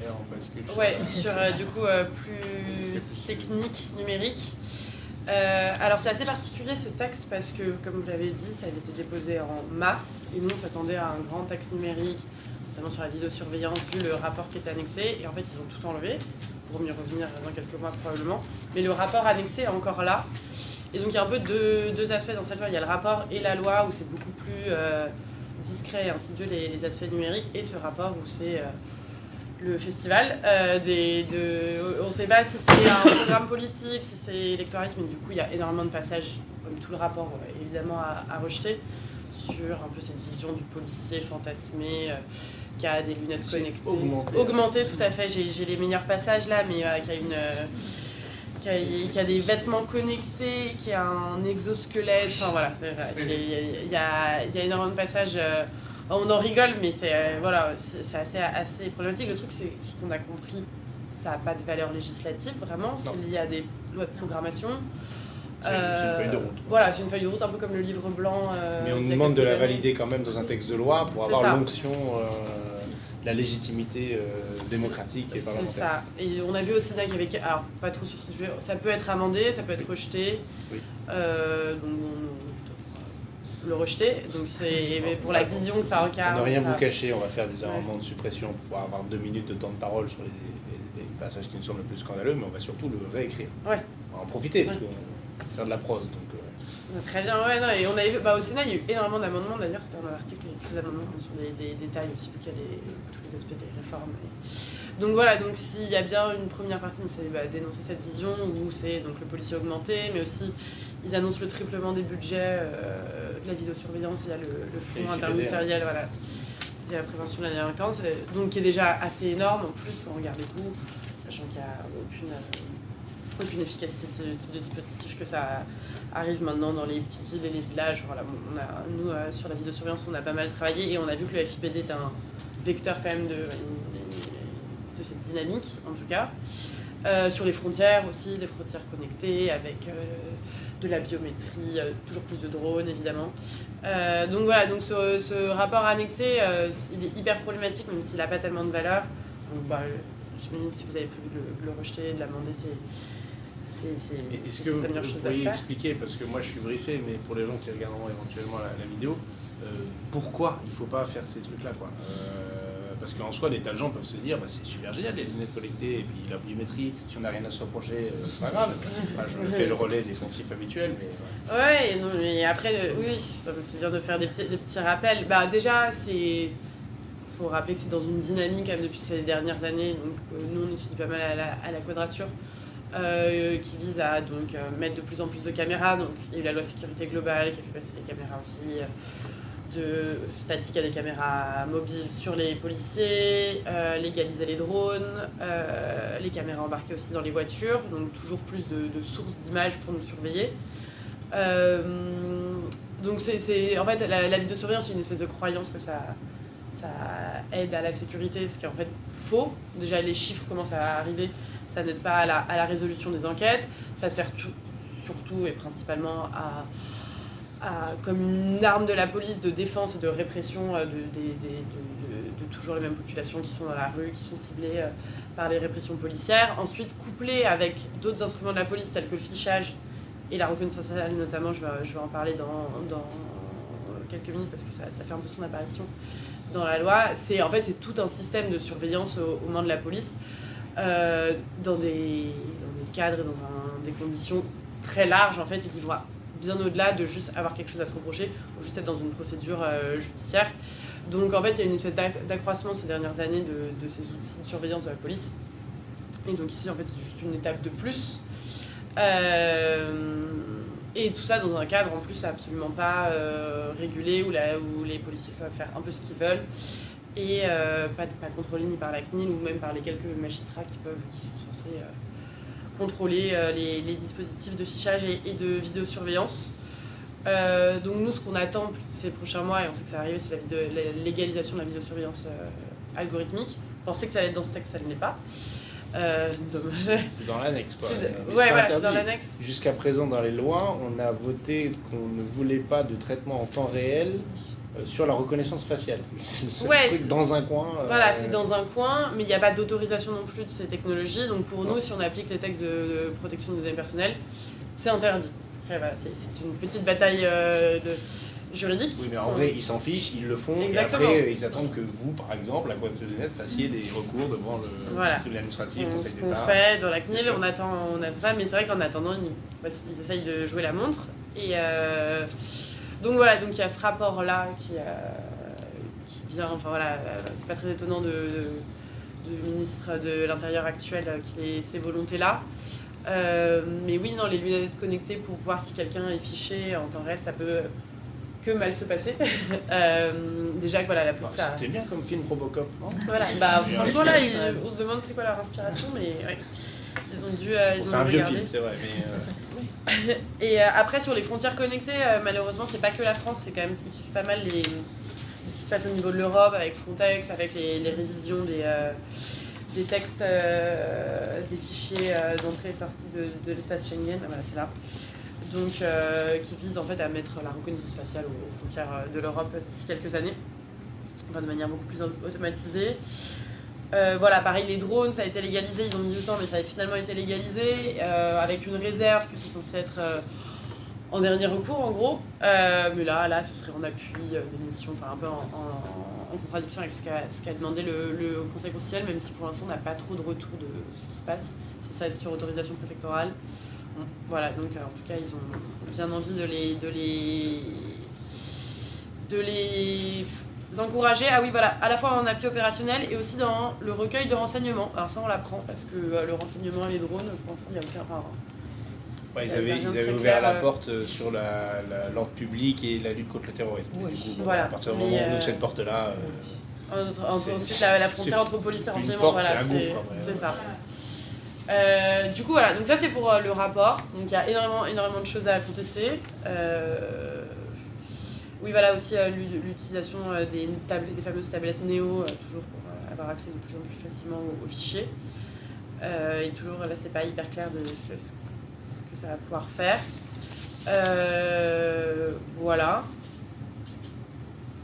Et on bascule sur, ouais, sur euh, du coup plus technique, numérique. alors c'est assez particulier ce texte parce que, comme vous l'avez dit, ça avait été déposé en mars et nous on s'attendait à un grand texte numérique notamment sur la vidéosurveillance, vu le rapport qui est annexé. Et en fait, ils ont tout enlevé, pour mieux revenir dans quelques mois probablement. Mais le rapport annexé est encore là. Et donc, il y a un peu deux, deux aspects dans cette loi. Il y a le rapport et la loi, où c'est beaucoup plus euh, discret et insidieux les, aspects numériques, et ce rapport où c'est... Euh, le festival. Euh, on ne sait pas si c'est un programme politique, si c'est électoralisme, mais du coup, il y a énormément de passages, comme tout le rapport, évidemment, à rejeter, sur un peu cette vision du policier fantasmé, qui a des lunettes connectées. augmenté. Augmenté, tout à fait. J'ai les meilleurs passages là, mais euh, qui a une. euh, qui a, qui a des vêtements connectés, qui a un exosquelette, enfin voilà, il y a, y y énormément de passages, euh, on en rigole, mais c'est euh, voilà, c'est assez, assez problématique. Le truc, c'est ce qu'on a compris, ça n'a pas de valeur législative vraiment, c'est lié à des lois de programmation. C'est une Euh, feuille de route. Voilà, c'est une feuille de route un peu comme le livre blanc. euh, Mais on nous demande de la années. valider quand même dans un texte de loi pour avoir l'onction euh, la légitimité euh, démocratique et C'est parlementaire. ça. Et on a vu au Sénat qu'il y avait. Alors, pas trop sur ce sujet. Ça peut être amendé, ça peut être rejeté. Oui. Euh, donc, on, on- le rejeter. Donc, c'est pour la vision que ça On incarne. ne rien ça- vous cacher, on va faire des Ouais. amendements de suppression pour avoir deux minutes de temps de parole sur les, les- les passages qui nous semblent le plus scandaleux, mais on va surtout le réécrire. Ouais. On va en profiter, parce qu'on peut faire de la prose. Donc, Très bien, ouais, non, et on avait bah, au Sénat, il y a eu énormément d'amendements, d'ailleurs, c'était un article, il y a eu tous les amendements sur des, des détails aussi, vu qu'il y a les- tous les aspects des réformes. et- Donc voilà, donc s'il y a bien une première partie, donc c'est bah, dénoncer cette vision, où c'est donc le policier augmenté, mais aussi ils annoncent le triplement des budgets euh, de la vidéosurveillance via le, le Et le fonds interministériel, voilà, via la prévention de la délinquance, donc qui est déjà assez énorme en plus quand on regarde les coûts, sachant qu'il n'y a aucune, euh, aucune efficacité de ce type de dispositif que ça arrive maintenant dans les petites villes et les villages. Voilà, on a, nous, euh, sur la vidéosurveillance, on a pas mal travaillé et on a vu que le FIPD est un vecteur quand même de, cette dynamique, en tout cas. Euh, sur les frontières aussi, des frontières connectées avec euh, de la biométrie, toujours plus de drones évidemment. Donc voilà, donc ce, rapport annexé, il est hyper problématique même s'il n'a pas tellement de valeur. Donc bah, si vous avez prévu de le, le rejeter, de l'amender, c'est c'est Est-ce que vous, vous pourriez expliquer, parce que moi je suis briefé, mais pour les gens qui regarderont éventuellement la, la vidéo, euh, pourquoi il ne faut pas faire ces trucs-là quoi? Euh, Parce qu'en soi, des tas de gens peuvent se dire, bah, c'est super génial les lunettes collectées, et puis la biométrie, si on n'a rien à se reprocher, euh, c'est pas grave. Je fais le relais défensif habituel, mais. Ouais, non, mais après, oui, c'est bien de faire des petits, des petits rappels. Bah, déjà, c'est. faut rappeler que c'est dans une dynamique depuis ces dernières années. Donc, euh, nous, on étudie pas mal à la, à la quadrature, euh, qui vise à donc, euh, mettre de plus en plus de caméras. Donc, il y a eu la loi sécurité globale qui a fait passer les caméras aussi. euh, de statique à des caméras mobiles sur les policiers, légaliser les drones, les caméras embarquées aussi dans les voitures, donc toujours plus de, sources d'images pour nous surveiller. Donc c'est, en fait la, la vidéosurveillance c'est une espèce de croyance que ça aide à la sécurité, ce qui est en fait faux. Déjà les chiffres commencent à arriver, ça n'aide pas à la, résolution des enquêtes, ça sert tout- surtout et principalement à, comme une arme de la police de défense et de répression euh, de, toujours les mêmes populations qui sont dans la rue, qui sont ciblées euh, par les répressions policières. Ensuite, couplé avec d'autres instruments de la police tels que le fichage et la reconnaissance sociale notamment, je vais, en parler dans, quelques minutes parce que ça, fait un peu son apparition dans la loi. C'est en fait c'est tout un système de surveillance au- aux mains de la police euh, dans, des, cadres et dans des conditions très larges en fait et qui vont bien au-delà de juste avoir quelque chose à se reprocher ou juste être dans une procédure euh, judiciaire. Donc en fait il y a une espèce d'acc- d'accroissement ces dernières années de, ces outils de surveillance de la police. Et donc ici en fait c'est juste une étape de plus. Euh, et tout ça dans un cadre en plus absolument pas régulé où, la- où les policiers peuvent faire un peu ce qu'ils veulent et euh, pas, pas contrôlé ni par la CNIL ou même par les quelques magistrats qui, peuvent, qui sont censés euh, contrôler euh, les, les dispositifs de fichage et, et de vidéosurveillance. Donc nous ce qu'on attend ces prochains mois et on sait que ça va arriver c'est la, légalisation de la vidéosurveillance algorithmique. On pensait que ça allait être dans ce texte, ça ne l'est pas. C'est dans l'annexe quoi. Ouais, voilà, c'est dans l'annexe. Jusqu'à présent, dans les lois, on a voté qu'on ne voulait pas de traitement en temps réel sur la reconnaissance faciale. Ouais, truc dans un coin. euh, Voilà, c'est dans un coin, mais il n'y a pas d'autorisation non plus de ces technologies. Donc pour Non. nous, si on applique les textes de, de protection des données personnelles, c'est interdit. Voilà, c'est une petite bataille euh, de juridique. Oui, mais en vrai, ils s'en fichent, ils le font, Exactement. et après, euh, ils attendent que vous, par exemple, la Cour de net, fassiez des recours devant le Voilà. tribunal administratif, On- Conseil qu'on fait dans la CNIL, on attend, on attend ça, mais c'est vrai qu'en attendant, ils, bah, ils essayent de jouer la montre. Et euh, donc voilà, donc il y a ce rapport-là qui, euh, qui vient, enfin voilà, euh, c'est pas très étonnant de, de- du ministre de l'Intérieur actuel euh, qui ait ces volontés-là. Euh, mais oui, non, les lunettes connectées pour voir si quelqu'un est fiché en temps réel, ça peut que mal se passer. Euh, déjà que voilà, la police a- C'était bien comme film Robocop, non? Voilà, bah franchement là, ils- on se demande c'est quoi leur inspiration, mais ouais. Ils ont dû, euh, C'est un vieux regarder. film, c'est vrai, mais... Et euh, après, sur les frontières connectées, euh, malheureusement, c'est pas que la France, c'est quand même, il suffit pas mal les, ce qui se passe au niveau de l'Europe, avec Frontex, avec les, révisions des, euh, des textes, des fichiers d'entrée et sortie de, de l'espace Schengen, Ah, voilà, c'est là. Donc, qui vise en fait à mettre la reconnaissance faciale aux, frontières de l'Europe d'ici quelques années, enfin de manière beaucoup plus au- automatisée. Euh, voilà, pareil, les drones, ça a été légalisé, ils ont mis du temps, mais ça a finalement été légalisé, euh, avec une réserve que c'est censé être euh, en dernier recours, en gros. Mais là, là, ce serait en appui des missions, enfin un peu en, contradiction avec ce qu'a demandé le, Conseil constitutionnel, même si pour l'instant on n'a pas trop de retour de ce qui se passe. C'est ça être sur autorisation préfectorale. Voilà, donc en tout cas, ils ont bien envie de les, de les encourager. Ah oui, voilà, à la fois en appui opérationnel et aussi dans le recueil de renseignements. Alors ça, on l'apprend parce que euh, le renseignement et les drones, pour l'instant, il n'y a aucun. enfin, ouais, ils Il y a avaient, ils avaient ouvert clair, la euh. porte euh, sur la- la- l'ordre public et la lutte contre le terrorisme. Oui. Du coup, Voilà. À partir du moment où on ouvre cette porte-là, euh, ensuite, la, frontière entre police et renseignement, porte, voilà, c'est ça. Euh, du coup, voilà, donc ça c'est pour euh, le rapport. Donc il y a énormément, énormément de choses à contester. Euh, oui, voilà aussi euh, l'u- l'utilisation euh, des, fameuses tablettes Néo, euh, toujours pour avoir accès de plus en plus facilement aux, fichiers. Et toujours, là, c'est pas hyper clair de ce, que ça va pouvoir faire. Voilà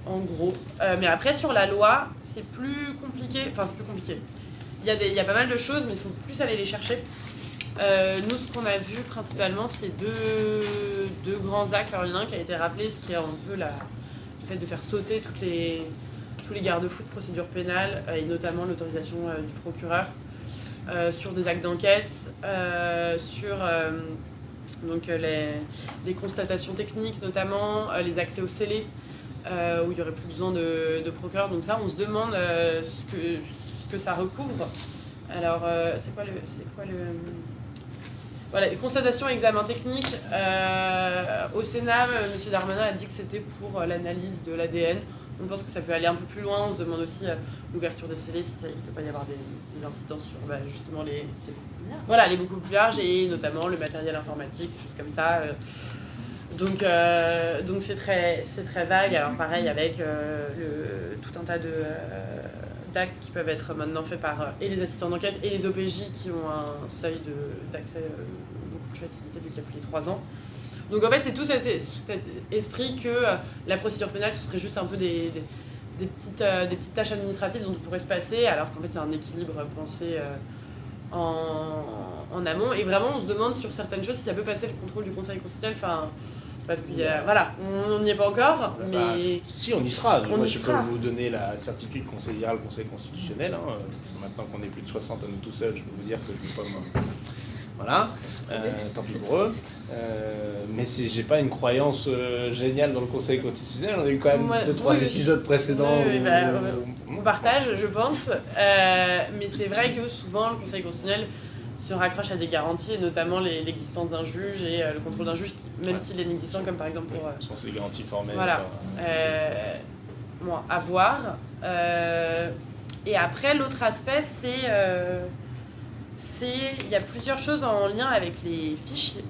en gros. Mais après, sur la loi, c'est plus compliqué. Enfin, c'est plus compliqué. Il y, il y a pas mal de choses, mais il faut plus aller les chercher. Euh, nous, ce qu'on a vu principalement, c'est deux, deux grands axes. Alors, il y en a un qui a été rappelé, ce qui est un peu la, le fait de faire sauter toutes les, tous les garde-fous de procédure pénale, euh, et notamment l'autorisation euh, du procureur sur des actes d'enquête, sur donc, les, les constatations techniques, notamment les accès au scellé, euh, où il n'y aurait plus besoin de, procureur. Donc ça, on se demande ce, que, ce que ça recouvre. Alors, c'est quoi le... C'est quoi le... Voilà, et examens techniques. Euh, au Sénat, euh, M. Darmanin a dit que c'était pour euh, l'analyse de l'ADN. On pense que ça peut aller un peu plus loin. On se demande aussi l'ouverture des scellés, si il ne peut pas y avoir des, des incidences sur bah, justement les... Voilà, les beaucoup plus larges et notamment le matériel informatique, des choses comme ça. Donc, donc c'est très, très vague. Alors pareil avec le, tout un tas de, qui peuvent être maintenant faits par euh, et les assistants d'enquête et les OPJ qui ont un seuil de, d'accès euh, beaucoup plus facilité vu qu'il a plus les 3 ans. Donc en fait c'est tout cet, es- cet esprit que euh, la procédure pénale ce serait juste un peu des, petites, des petites tâches administratives dont on pourrait se passer alors qu'en fait c'est un équilibre pensé en, en amont. Et vraiment, on se demande sur certaines choses si ça peut passer le contrôle du Conseil constitutionnel. Enfin, parce qu'il y a. Voilà, on n'y est pas encore, bah, mais. si, on y sera. On Moi, y je sera. peux vous donner la certitude qu'on saisira le Conseil constitutionnel. hein, maintenant qu'on est plus de 60 à nous tout seuls, je peux vous dire que je ne vais pas. Voilà, euh, tant pis pour eux. Euh, mais c'est- j'ai pas une croyance euh, géniale dans le Conseil constitutionnel. On a eu quand même Ouais, deux, trois oui, épisodes précédents. Oui, oui, où- bah, où- On partage, je pense. Euh, mais c'est vrai que souvent, le Conseil constitutionnel se raccroche à des garanties, et notamment l'existence d'un juge et euh, le contrôle d'un juge, qui, même Ouais. s'il est inexistant, comme par exemple pour. euh, sont ces garanties formelles. Voilà. Euh, bon, à voir. Euh, et après, l'autre aspect, c'est. euh, c'est- Il y a plusieurs choses en lien avec les fichiers.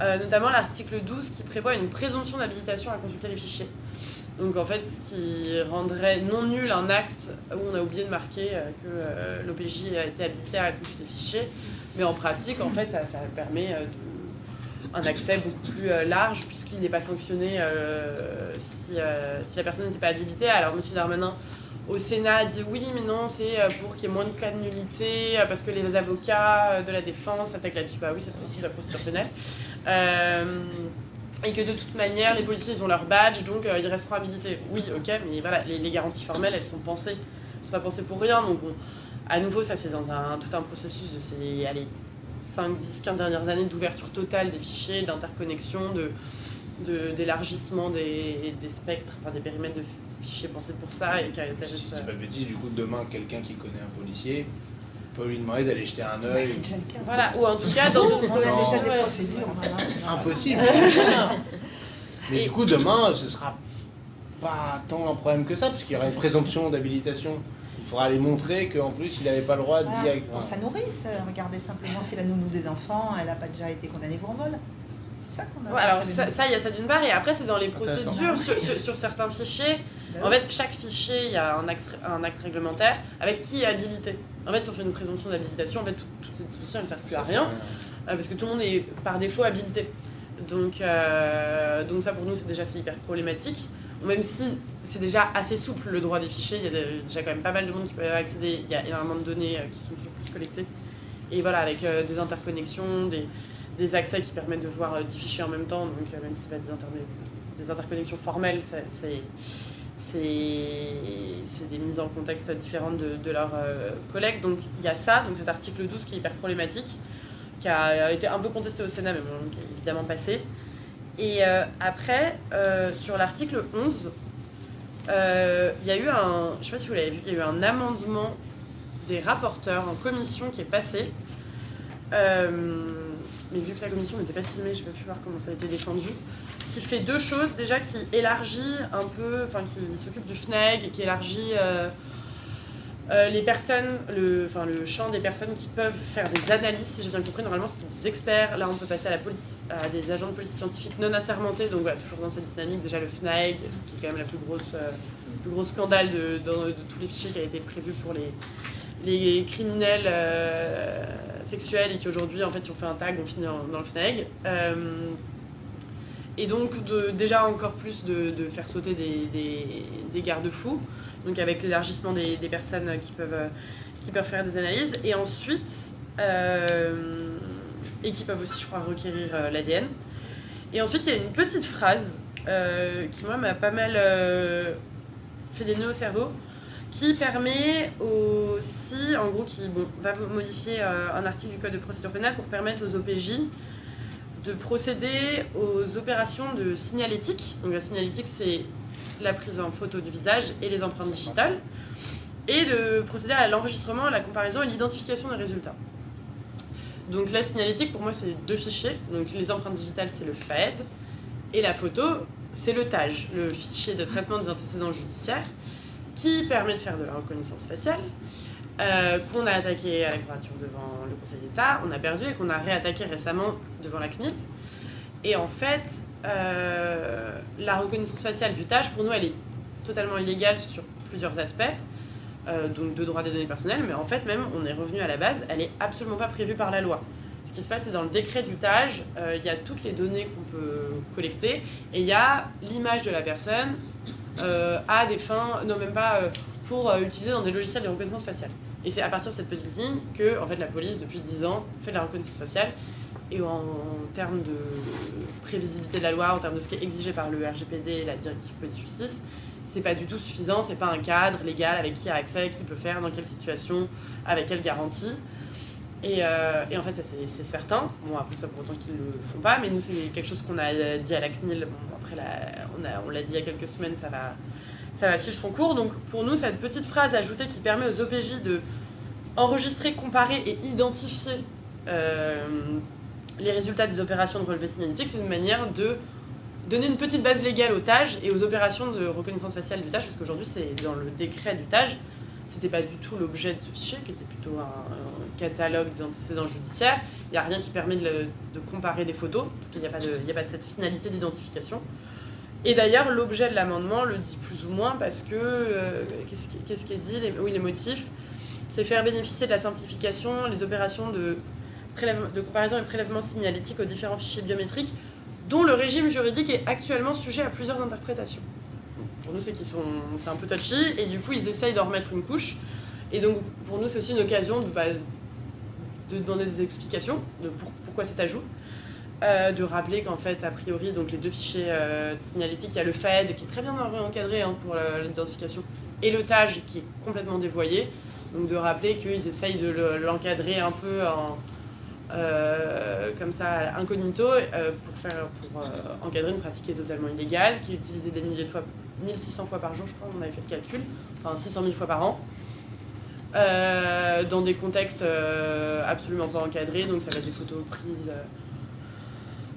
Notamment l'article 12 qui prévoit une présomption d'habilitation à consulter les fichiers. Donc en fait, ce qui rendrait non nul un acte où on a oublié de marquer euh, que euh, l'OPJ a été habilité à consulter les fichiers. Mais en pratique, en fait, ça, permet euh, un accès beaucoup plus large puisqu'il n'est pas sanctionné si, si la personne n'était pas habilitée. Alors M. Darmanin au Sénat a dit oui, mais non, c'est pour qu'il y ait moins de cas de nullité, parce que les avocats de la défense attaquent là-dessus. Bah oui, c'est le de la procédure pénale. Et que de toute manière, les policiers, ils ont leur badge, donc euh, ils resteront habilités. Oui, ok, mais voilà, les, les garanties formelles, elles sont pensées. Elles sont pas pensées pour rien. Donc, on- à nouveau, ça, c'est dans un, tout un processus de ces allez, 5, 10, 15 dernières années d'ouverture totale des fichiers, d'interconnexion, de, de- d'élargissement des, des spectres, enfin des périmètres de fichiers pensés pour ça et qui Si je dis pas de bêtises, du coup, demain, quelqu'un qui connaît un policier peut lui demander d'aller jeter un Bah, œil. c'est déjà le cas. Voilà, ou en tout cas, dans une procédure. des ouais. procédures. voilà. Impossible Mais Et- du coup, demain, ce sera pas tant un problème que ça, parce qu'il y aura une présomption d'habilitation. Il faudra aller montrer qu'en plus, il n'avait pas le droit d'y Voilà. aller. Pour sa nourrice, euh, regardez simplement si la nounou des enfants, elle n'a pas déjà été condamnée pour vol. C'est ça qu'on a. Ouais, alors ça, il y a ça d'une part, et après c'est dans les procédures, sur, sur- sur certains fichiers. Ben En fait, chaque fichier, il y a un acte, un acte réglementaire avec qui est habilité. En fait, si on fait une présomption d'habilitation, en fait, tout- toutes ces dispositions, elles ne servent plus à rien, euh, parce que tout le monde est par défaut habilité. Donc, euh, donc ça, pour nous, c'est déjà hyper problématique. Même si c'est déjà assez souple le droit des fichiers, il y a de- déjà quand même pas mal de monde qui peut accéder, il y a énormément de données euh, qui sont toujours plus collectées. Et voilà, avec euh, des interconnexions, des, des accès qui permettent de voir euh, 10 fichiers en même temps, donc même si c'est pas des, internet- des interconnexions formelles, c'est c'est des mises en contexte différentes de, leurs euh, collègues. Donc il y a ça, donc cet article 12 qui est hyper problématique, qui a été un peu contesté au Sénat, mais bon, qui est évidemment passé. Et euh, après, euh, sur l'article 11, euh, il y a eu un, je sais pas si vous l'avez vu, il y a eu un amendement des rapporteurs en commission qui est passé. Euh, mais vu que la commission n'était pas filmée, j'ai pas pu voir comment ça a été défendu. Qui fait deux choses. Déjà, qui élargit un peu, enfin, qui s'occupe du FNEG et qui élargit euh, euh, les personnes, le, enfin, le champ des personnes qui peuvent faire des analyses, si j'ai bien compris. Normalement, c'était des experts. Là, on peut passer à, la police, à des agents de police scientifique non assermentés. Donc, toujours dans cette dynamique. Déjà, le FNAEG, qui est quand même la plus grosse, euh, le plus gros scandale de tous les fichiers qui a été prévu pour les, les criminels sexuels et qui aujourd'hui, en fait, si on fait un tag, on finit dans le FNAEG. Euh, et donc, de, déjà encore plus de, faire sauter des, garde-fous, donc avec l'élargissement des, personnes qui peuvent, qui peuvent faire des analyses. Et ensuite, euh, et qui peuvent aussi, je crois, requérir euh, l'ADN. Et ensuite, il y a une petite phrase qui, moi, m'a pas mal fait des nœuds au cerveau, qui permet aussi, en gros, qui bon, va modifier euh, un article du Code de procédure pénale pour permettre aux OPJ de procéder aux opérations de signalétique. Donc la signalétique, c'est la prise en photo du visage et les empreintes digitales, et de procéder à l'enregistrement, la comparaison et l'identification des résultats. Donc la signalétique, pour moi, c'est deux fichiers. Donc les empreintes digitales, c'est le FAED, et la photo, c'est le TAGE, le fichier de traitement des antécédents judiciaires, qui permet de faire de la reconnaissance faciale, euh, qu'on a attaqué à la devant le Conseil d'État, on a perdu et qu'on a réattaqué récemment devant la CNIL. Et en fait, euh, la reconnaissance faciale du TAGE, pour nous, elle est totalement illégale sur plusieurs aspects, euh, donc de droit des données personnelles, mais en fait, même, on est revenu à la base, elle est absolument pas prévue par la loi. Ce qui se passe, c'est dans le décret du TAGE, il y a toutes les données qu'on peut collecter, et il y a l'image de la personne à des fins, non même pas euh, pour euh, utiliser dans des logiciels de reconnaissance faciale. Et c'est à partir de cette petite ligne que en fait, la police, depuis 10 ans, fait de la reconnaissance faciale. Et en, en termes de prévisibilité de la loi, en termes de ce qui est exigé par le RGPD et la directive police-justice, c'est pas du tout suffisant, c'est pas un cadre légal avec qui a accès, qui peut faire, dans quelle situation, avec quelle garantie. Et, euh, et en fait, c'est certain. Bon, après, c'est pas pour autant qu'ils le font pas, mais nous, c'est quelque chose qu'on a dit à la CNIL. Bon, après, on l'a dit il y a quelques semaines, ça va, ça va suivre son cours. Donc, pour nous, cette petite phrase ajoutée qui permet aux OPJ de enregistrer, comparer et identifier euh, les résultats des opérations de relevé signalétique, c'est une manière de donner une petite base légale au TAGE et aux opérations de reconnaissance faciale du TAGE, parce qu'aujourd'hui, c'est dans le décret du TAGE, c'était pas du tout l'objet de ce fichier, qui était plutôt un catalogue des antécédents judiciaires. Il n'y a rien qui permet de, comparer des photos, il n'y a, pas de- cette finalité d'identification. Et d'ailleurs, l'objet de l'amendement le dit plus ou moins parce que, euh, qu'est-ce qui, est dit les, Oui, les motifs, c'est faire bénéficier de la simplification les opérations de comparaison et prélèvement signalétique aux différents fichiers biométriques dont le régime juridique est actuellement sujet à plusieurs interprétations. Pour nous, c'est qu'ils sont, c'est un peu touchy, et du coup, ils essayent d'en remettre une couche. Et donc, pour nous, c'est aussi une occasion de, bah, de demander des explications de pour- pourquoi cet ajout. Euh, de rappeler qu'en fait, a priori, donc les deux fichiers euh, signalétiques, il y a le FAED qui est très bien encadré hein, pour l'identification, et le TAGE qui est complètement dévoyé. Donc de rappeler qu'ils essayent de le- l'encadrer un peu euh, comme ça incognito pour, faire, pour encadrer une pratique qui est totalement illégale, qui est utilisée des milliers de fois, 1600 fois par jour, je crois, on avait fait le calcul, enfin 600 000 fois par an, euh, dans des contextes euh, absolument pas encadrés, donc ça va être des photos prises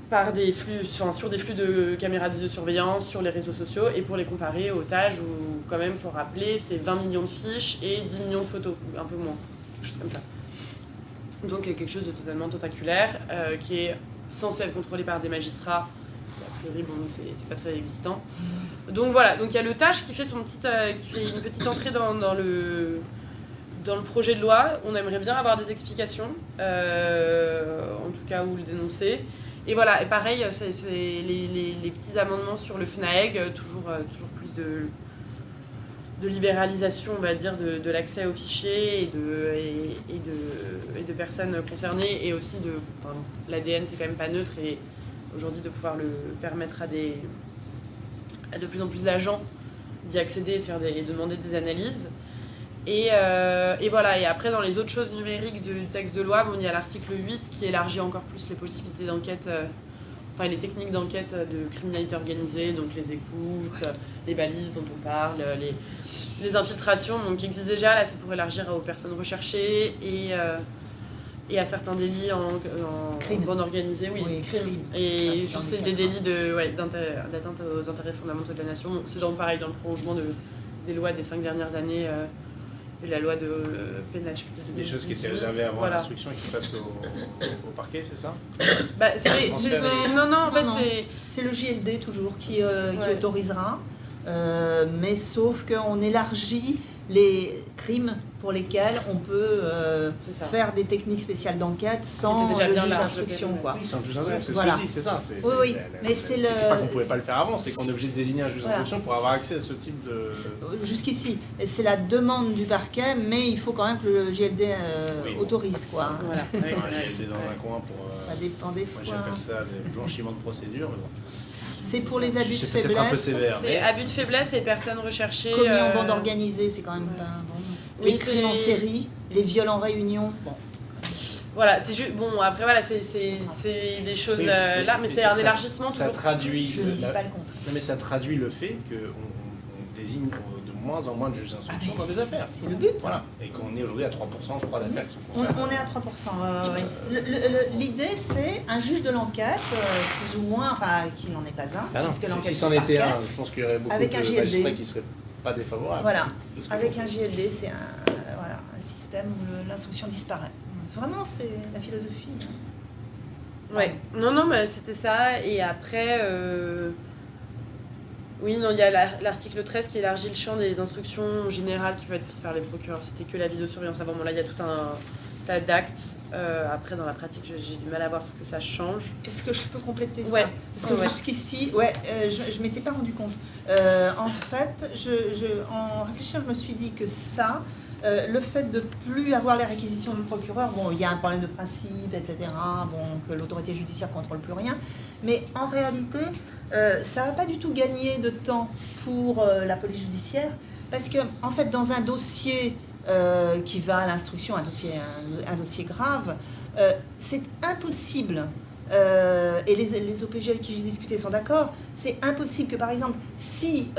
par des flux, sur des flux de caméras de surveillance sur les réseaux sociaux et pour les comparer aux TAGE où quand même faut rappeler c'est 20 millions de fiches et 10 millions de photos, un peu moins, quelque chose comme ça. Donc quelque chose de totalement tentaculaire euh, qui est censé être contrôlé par des magistrats, qui a priori bon c'est pas très existant. Donc voilà, donc il y a le TAGE qui fait son petite, euh, qui fait une petite entrée dans le dans le projet de loi, on aimerait bien avoir des explications, euh, en tout cas, ou le dénoncer. Et voilà, et pareil, c'est les, petits amendements sur le FNAEG, toujours, euh, toujours plus de, de libéralisation, on va dire, de, l'accès aux fichiers et de, et, de, et de personnes concernées, et aussi de... L'ADN, c'est quand même pas neutre, et aujourd'hui, de pouvoir le permettre à, des, à de plus en plus d'agents d'y accéder et de, faire des, et demander des analyses. Et, euh, et, voilà, et après dans les autres choses numériques du texte de loi, bon, il y a l'article 8 qui élargit encore plus les possibilités d'enquête, euh, enfin les techniques d'enquête de criminalité organisée, donc les écoutes, les balises dont on parle, les, les infiltrations, donc qui existent déjà, là c'est pour élargir aux personnes recherchées et, euh, et à certains délits en, en bande organisée, oui, oui crime. Et juste c'est des délits d'atteinte ouais, aux intérêts fondamentaux de la nation. C'est donc pareil dans le prolongement de, des lois des cinq dernières années la loi de euh, pénal. Des choses qui étaient réservées avant l'instruction et qui passent au, parquet, c'est ça bah, Non, non, en fait, c'est. C'est le JLD toujours qui, euh, qui autorisera, euh, mais sauf qu'on élargit les crimes pour lesquels on peut euh, faire des techniques spéciales d'enquête sans le juge d'instruction. Quoi. Oui, sans le juge d'instruction, voilà. c'est ça. Oui, oui, mais c'est le... pas qu'on ne pouvait pas le faire avant, c'est qu'on est obligé de désigner un juge d'instruction pour avoir accès à ce type de... Euh, jusqu'ici, c'est la demande du parquet, mais il faut quand même que le GLD euh, autorise. Quoi. Voilà. Dans un coin pour... ça dépend des fois. Moi j'appelle ça des blanchiments de procédure, mais bon. C'est pour les abus de faiblesse. Un peu sévère. C'est abus de faiblesse et personnes recherchées. Commis en bande organisée, c'est quand même pas bon les crimes en série, les viols en réunion. Bon. Voilà, c'est juste. Bon, après, voilà, c'est des choses euh, là, mais, c'est un élargissement. Ça traduit. Je ne dis pas le contraire. Non, mais ça traduit le fait qu'on on désigne de moins en moins de juges d'instruction ah, dans des affaires. C'est le but. Voilà. Et qu'on est aujourd'hui à 3%, je crois, d'affaires qui sont on, on, est à 3%. L'idée, c'est un juge de l'enquête, euh, plus ou moins, enfin, qui n'en est pas un, ah puisque l'enquête. Si c'en était un, je pense qu'il y aurait beaucoup avec de magistrats qui seraient pas défavorable. Voilà. Avec un JLD, c'est un, voilà, un système où l'instruction disparaît. Vraiment, c'est la philosophie. Hein. Ouais. Non, non, mais c'était ça. Et après, euh... oui, non, il y a l'article 13 qui élargit le champ des instructions générales qui peuvent être prises par les procureurs. C'était que la vidéosurveillance avant. Bon, là, il y a tout un tas d'actes. Euh, après, dans la pratique, j'ai du mal à voir ce que ça change. Est-ce que je peux compléter ouais. ça Parce que jusqu'ici, ouais, euh, je ne m'étais pas rendu compte. Euh, en fait, je, je, en réfléchissant, je me suis dit que ça, le fait de plus avoir les réquisitions du procureur, bon, il y a un problème de principe, etc., bon, que l'autorité judiciaire contrôle plus rien, mais en réalité, ça va pas du tout gagner de temps pour la police judiciaire, parce que, en fait, dans un dossier euh, qui va à l'instruction, un dossier, un, dossier grave, euh, c'est impossible, euh, et les, les, OPG avec qui j'ai discuté sont d'accord, c'est impossible que par exemple, si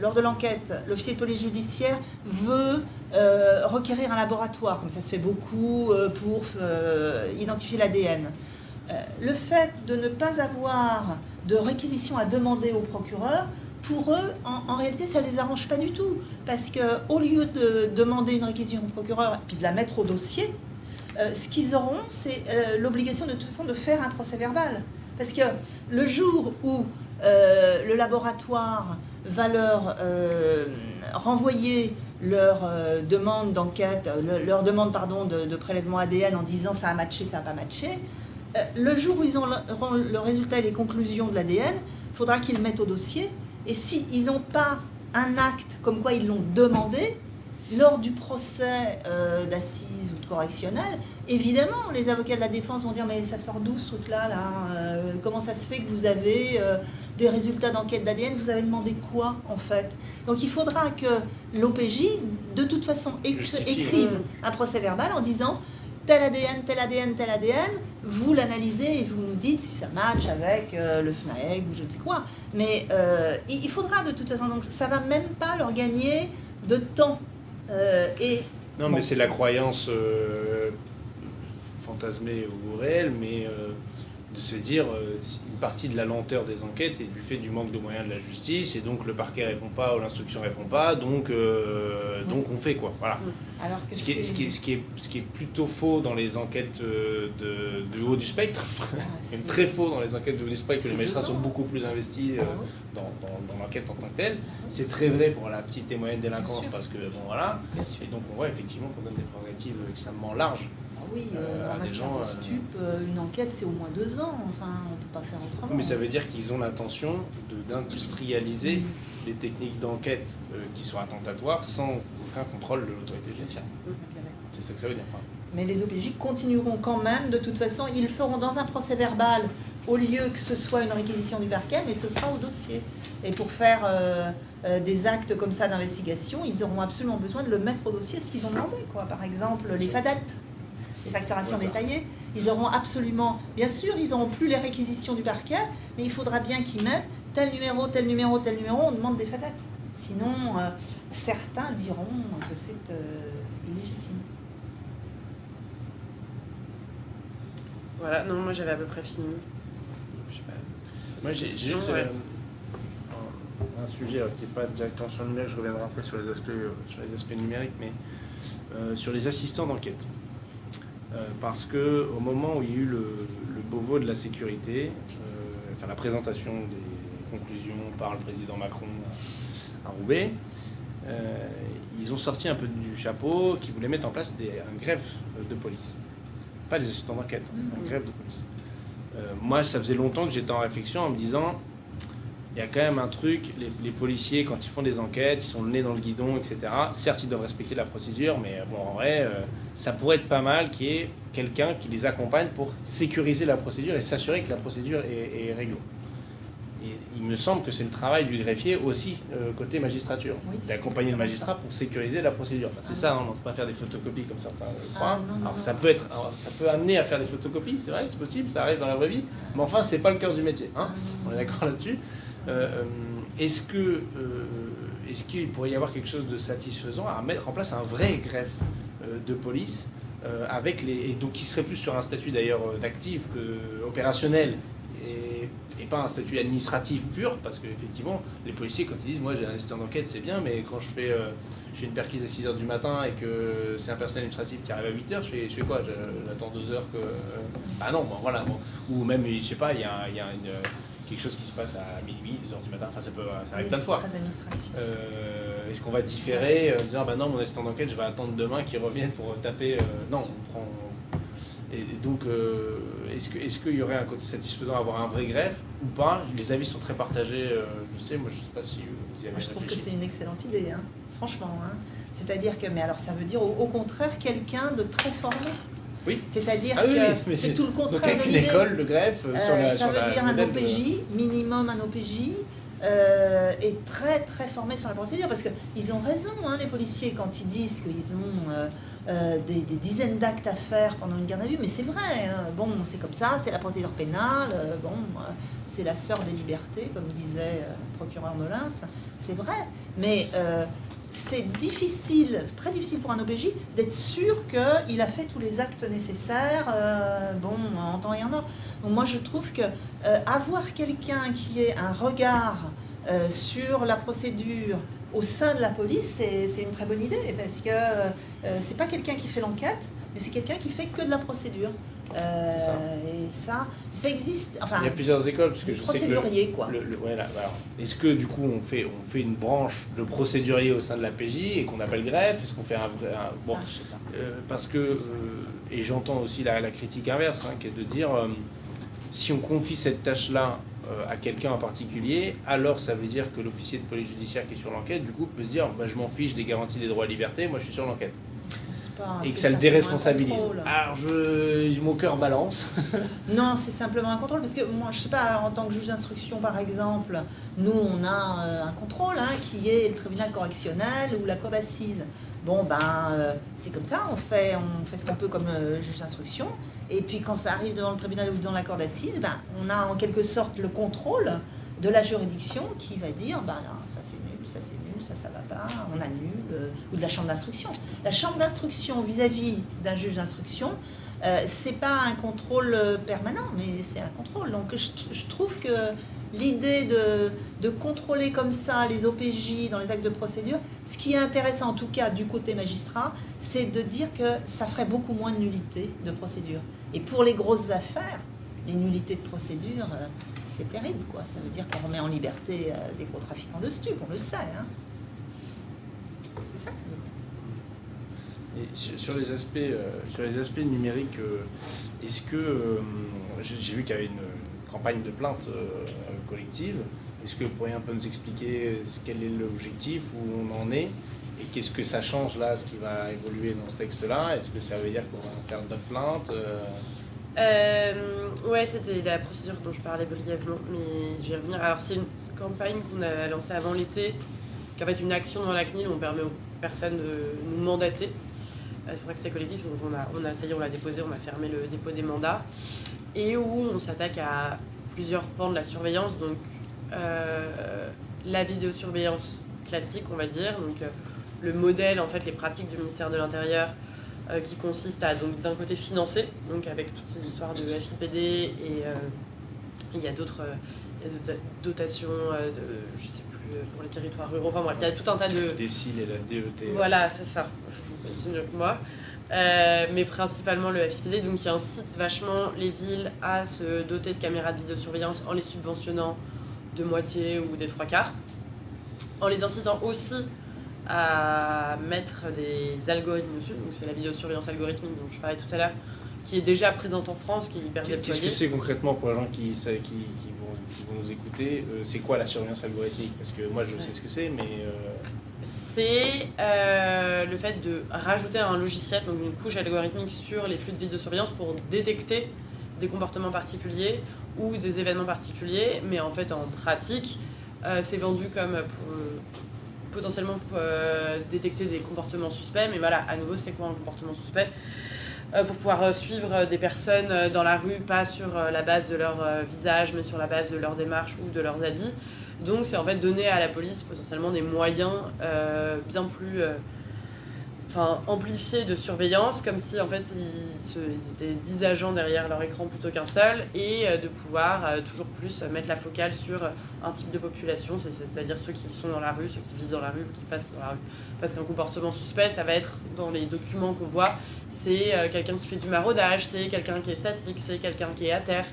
lors de l'enquête, l'officier de police judiciaire veut requérir un laboratoire, comme ça se fait beaucoup pour identifier l'ADN, le fait de ne pas avoir de réquisition à demander au procureur pour eux, en, réalité, ça ne les arrange pas du tout. Parce qu'au lieu de demander une réquisition au procureur et puis de la mettre au dossier, euh, ce qu'ils auront, c'est euh, l'obligation de toute façon de faire un procès verbal. Parce que le jour où euh, le laboratoire va leur renvoyer leur demande d'enquête, leur demande pardon, de, prélèvement ADN en disant ça a matché, ça n'a pas matché, le jour où ils auront le résultat et les conclusions de l'ADN, il faudra qu'ils mettent au dossier et s'ils n'ont pas un acte comme quoi ils l'ont demandé, lors du procès euh, d'assises ou de correctionnel, évidemment, les avocats de la défense vont dire mais ça sort d'où ce truc-là là, euh, Comment ça se fait que vous avez euh, des résultats d'enquête d'ADN Vous avez demandé quoi en fait? Donc il faudra que l'OPJ, de toute façon, écrive un procès verbal en disant tel ADN, tel ADN, tel ADN, vous l'analysez et vous nous dites si ça match avec euh, le FNAEG ou je ne sais quoi. Mais euh, il faudra de toute façon, donc ça va même pas leur gagner de temps. Euh, et, non, mais c'est la croyance fantasmer ou réel, mais de se dire euh, une partie de la lenteur des enquêtes est du fait du manque de moyens de la justice et donc le parquet répond pas ou l'instruction répond pas donc euh, donc on fait quoi voilà. Alors ce, qui est, ce, qui est, ce, qui est, ce, qui est, plutôt faux dans les enquêtes euh, de, haut du spectre. Ah, même très faux dans les enquêtes de haut du spectre que les magistrats sont beaucoup plus investis ah dans, dans, l'enquête en tant que telle. C'est très vrai pour la petite et moyenne délinquance parce que bon voilà. Et donc on voit effectivement qu'on donne des prérogatives extrêmement larges oui, euh, euh, en matière de euh, stup, une enquête c'est au moins deux ans, enfin on ne peut pas faire autrement. Mais ça veut dire qu'ils ont l'intention d'industrialiser les techniques d'enquête qui sont attentatoires sans aucun contrôle de l'autorité judiciaire. C'est ça que ça veut dire. Mais les OPJ continueront quand même, de toute façon, ils le feront dans un procès verbal au lieu que ce soit une réquisition du parquet, mais ce sera au dossier. Et pour faire des actes comme ça d'investigation, ils auront absolument besoin de le mettre au dossier, ce qu'ils ont demandé. Quoi. Par exemple, les fadettes les facturations détaillées. Ils auront absolument, bien sûr, ils n'auront plus les réquisitions du parquet, mais il faudra bien qu'ils mettent tel numéro, tel numéro, tel numéro, on demande des fadettes. Sinon, euh, certains diront que c'est euh, illégitime. Voilà, non, moi j'avais à peu près fini. Moi j'ai juste euh, un, sujet qui n'est pas directement sur le numérique, je reviendrai après sur les aspects, sur les aspects numériques, mais sur les assistants d'enquête. Euh, parce que au moment où il y a eu le, le Beauvau de la sécurité, euh, enfin la présentation des conclusions par le président Macron à, Roubaix, euh, ils ont sorti un peu du chapeau qu'ils voulaient mettre en place des, un greffe de police. Pas des assistants d'enquête, un greffe de police. moi, ça faisait longtemps que j'étais en réflexion en me disant il y a quand même un truc, les, policiers, quand ils font des enquêtes, ils sont le nez dans le guidon, etc. Certes, ils doivent respecter la procédure, mais bon, en vrai, euh, ça pourrait être pas mal qu'il y ait quelqu'un qui les accompagne pour sécuriser la procédure et s'assurer que la procédure est, est. Et il me semble que c'est le travail du greffier aussi, euh, côté magistrature, d'accompagner le magistrat pour sécuriser la procédure. c'est ah ça, hein, on ne pas faire des photocopies comme certains croient. Ah, alors, ça, peut être, ça peut amener à faire des photocopies, c'est vrai, c'est possible, ça arrive dans la vraie vie, mais enfin, c'est pas le cœur du métier. Hein. Ah, on est d'accord là-dessus. Euh, euh, est-ce que euh, est-ce qu'il pourrait y avoir quelque chose de satisfaisant à mettre en place un vrai greffe de police avec les et donc qui serait plus sur un statut d'ailleurs d'actif que opérationnel et, pas un statut administratif pur? Parce qu'effectivement les policiers quand ils disent moi j'ai un assistant d'enquête c'est bien mais quand je fais je fais une perquise à 6h du matin et que c'est un personnel administratif qui arrive à 8h, je fais, je fais quoi? J'attends 2 heures que... Ah non, bon, voilà. Ou même, je sais pas, il y a, y a une, quelque chose qui se passe à minuit, 2h du matin, enfin ça peut ça arrive plein de fois. très administratif. Euh, est-ce qu'on va différer, euh, disant bah non mon assistant d'enquête je vais attendre demain qu'il revienne pour taper euh, Non, on prend. Et, donc est-ce qu'il est qu'il y aurait un côté satisfaisant à avoir un vrai greffe ou pas? Les avis sont très partagés, je sais, moi je sais pas si vous y avez moi, Je trouve que c'est une excellente idée, hein. franchement. Hein. C'est-à-dire que, mais alors ça veut dire au contraire quelqu'un de très formé. Oui. C'est-à-dire ah que c'est tout le contraire de l'idée. école, le greffe, euh, sur euh, Ça veut dire un OPJ, minimum un OPJ, euh, est très très formé sur la procédure parce qu'ils ont raison, hein, les policiers, quand ils disent qu'ils ont euh, des, dizaines d'actes à faire pendant une garde à vue, mais c'est vrai, hein. bon, c'est comme ça, c'est la procédure pénale, bon, c'est la sœur des libertés, comme disait le procureur Molins, c'est vrai, mais c'est difficile, très difficile pour un OPJ d'être sûr qu'il a fait tous les actes nécessaires, euh, bon, en temps et en heure. Donc moi je trouve que euh, avoir quelqu'un qui ait un regard euh, sur la procédure au sein de la police, c'est une très bonne idée, parce que c'est pas quelqu'un qui fait l'enquête, mais c'est quelqu'un qui fait que de la procédure. Euh, et ça, ça existe. Enfin, il y a plusieurs écoles parce que je sais que quoi. Est-ce que du coup on fait on fait une branche de procédurier au sein de la PJ et qu'on appelle greffe? Est-ce qu'on fait un vrai bon, euh, parce que euh, et j'entends aussi la, critique inverse hein, qui est de dire si on confie cette tâche là à quelqu'un en particulier, alors ça veut dire que l'officier de police judiciaire qui est sur l'enquête, du coup, peut se dire bah, je m'en fiche des garanties des droits et libertés, moi je suis sur l'enquête et que ça le déresponsabilise. Alors, je, mon cœur balance. non, c'est simplement un contrôle, parce que moi, je sais pas, en tant que juge d'instruction, par exemple, nous, on a euh, un contrôle, hein, qui est le tribunal correctionnel ou la cour d'assises. Bon, ben, euh, c'est comme ça, on fait, on fait ce qu'on peut comme euh, juge d'instruction, et puis quand ça arrive devant le tribunal ou devant la cour d'assises, ben, on a en quelque sorte le contrôle de la juridiction qui va dire, ben là, ça c'est nul, ça c'est nul, ça ça va pas, on annule, euh, ou de la chambre d'instruction. La chambre d'instruction vis-à-vis d'un juge d'instruction Euh, c'est pas un contrôle euh, permanent, mais c'est un contrôle. Donc je, je trouve que l'idée de, de, contrôler comme ça les OPJ dans les actes de procédure, ce qui est intéressant en tout cas du côté magistrat, c'est de dire que ça ferait beaucoup moins de nullité de procédure. Et pour les grosses affaires, les nullités de procédure, euh, c'est terrible. quoi. Ça veut dire qu'on remet en liberté des gros trafiquants de stupes, on le sait. Hein. C'est ça que ça veut dire. Sur les aspects, euh, sur les aspects numériques, euh, est-ce que euh, j'ai vu qu'il y avait une campagne de plainte collective. Est-ce que vous pourriez un peu nous expliquer quel est l'objectif, où on en est, et qu'est-ce que ça change là, ce qui va évoluer dans ce texte-là? Est-ce que ça veut dire qu'on va faire d'autres plaintes euh, Ouais, c'était la procédure dont je parlais brièvement, mais je vais revenir. Alors c'est une campagne qu'on a lancée avant l'été, qui en fait une action dans la CNIL où on permet aux personnes de nous mandater. Euh, c'est pour ça que c'est collectif, donc on a, on ça on l'a déposé, on a fermé le dépôt des mandats, et où on s'attaque à plusieurs pans de la surveillance, donc euh, la vidéosurveillance classique, on va dire, donc euh, le modèle, en fait, les pratiques du ministère de l'Intérieur, qui consiste à, donc d'un côté, financer, donc avec toutes ces histoires de FIPD, et il y a d'autres dotations, de, je sais euh, pour les territoires ruraux. Enfin il y a tout un tas de... Décile et la DET. Voilà, c'est ça. Vous connaissez mieux que moi. Euh, mais principalement le FIPD, donc qui incite vachement les villes à se doter de caméras de vidéosurveillance en les subventionnant de moitié ou des trois quarts, en les incitant aussi à mettre des algorithmes dessus, donc c'est la vidéosurveillance algorithmique dont je parlais tout à l'heure, qui est déjà présente en France, qui est hyper Qu'est-ce que c'est concrètement pour les gens qui, qui, qui vont, nous écouter euh, C'est quoi la surveillance algorithmique? Parce que moi, je sais ce que c'est, mais... Euh, c'est euh, le fait de rajouter un logiciel, donc une couche algorithmique sur les flux de vidéosurveillance pour détecter des comportements particuliers ou des événements particuliers, mais en fait, en pratique, c'est vendu comme pour potentiellement pour, détecter des comportements suspects, mais voilà, à nouveau, c'est quoi un comportement suspect euh, pour pouvoir euh, suivre euh, des personnes dans la rue, pas sur la base de leur visage, mais sur la base de leur démarche ou de leurs habits. Donc c'est en fait donner à la police potentiellement des moyens bien plus enfin, amplifiés de surveillance, comme si en fait ils, étaient 10 agents derrière leur écran plutôt qu'un seul, et de pouvoir toujours plus mettre la focale sur un type de population, c'est-à-dire ceux qui sont dans la rue, ceux qui vivent dans la rue qui passent dans la rue. Parce qu'un comportement suspect, ça va être dans les documents qu'on voit, c'est euh, quelqu'un qui fait du maraudage, c'est quelqu'un qui est statique, c'est quelqu'un qui est à terre.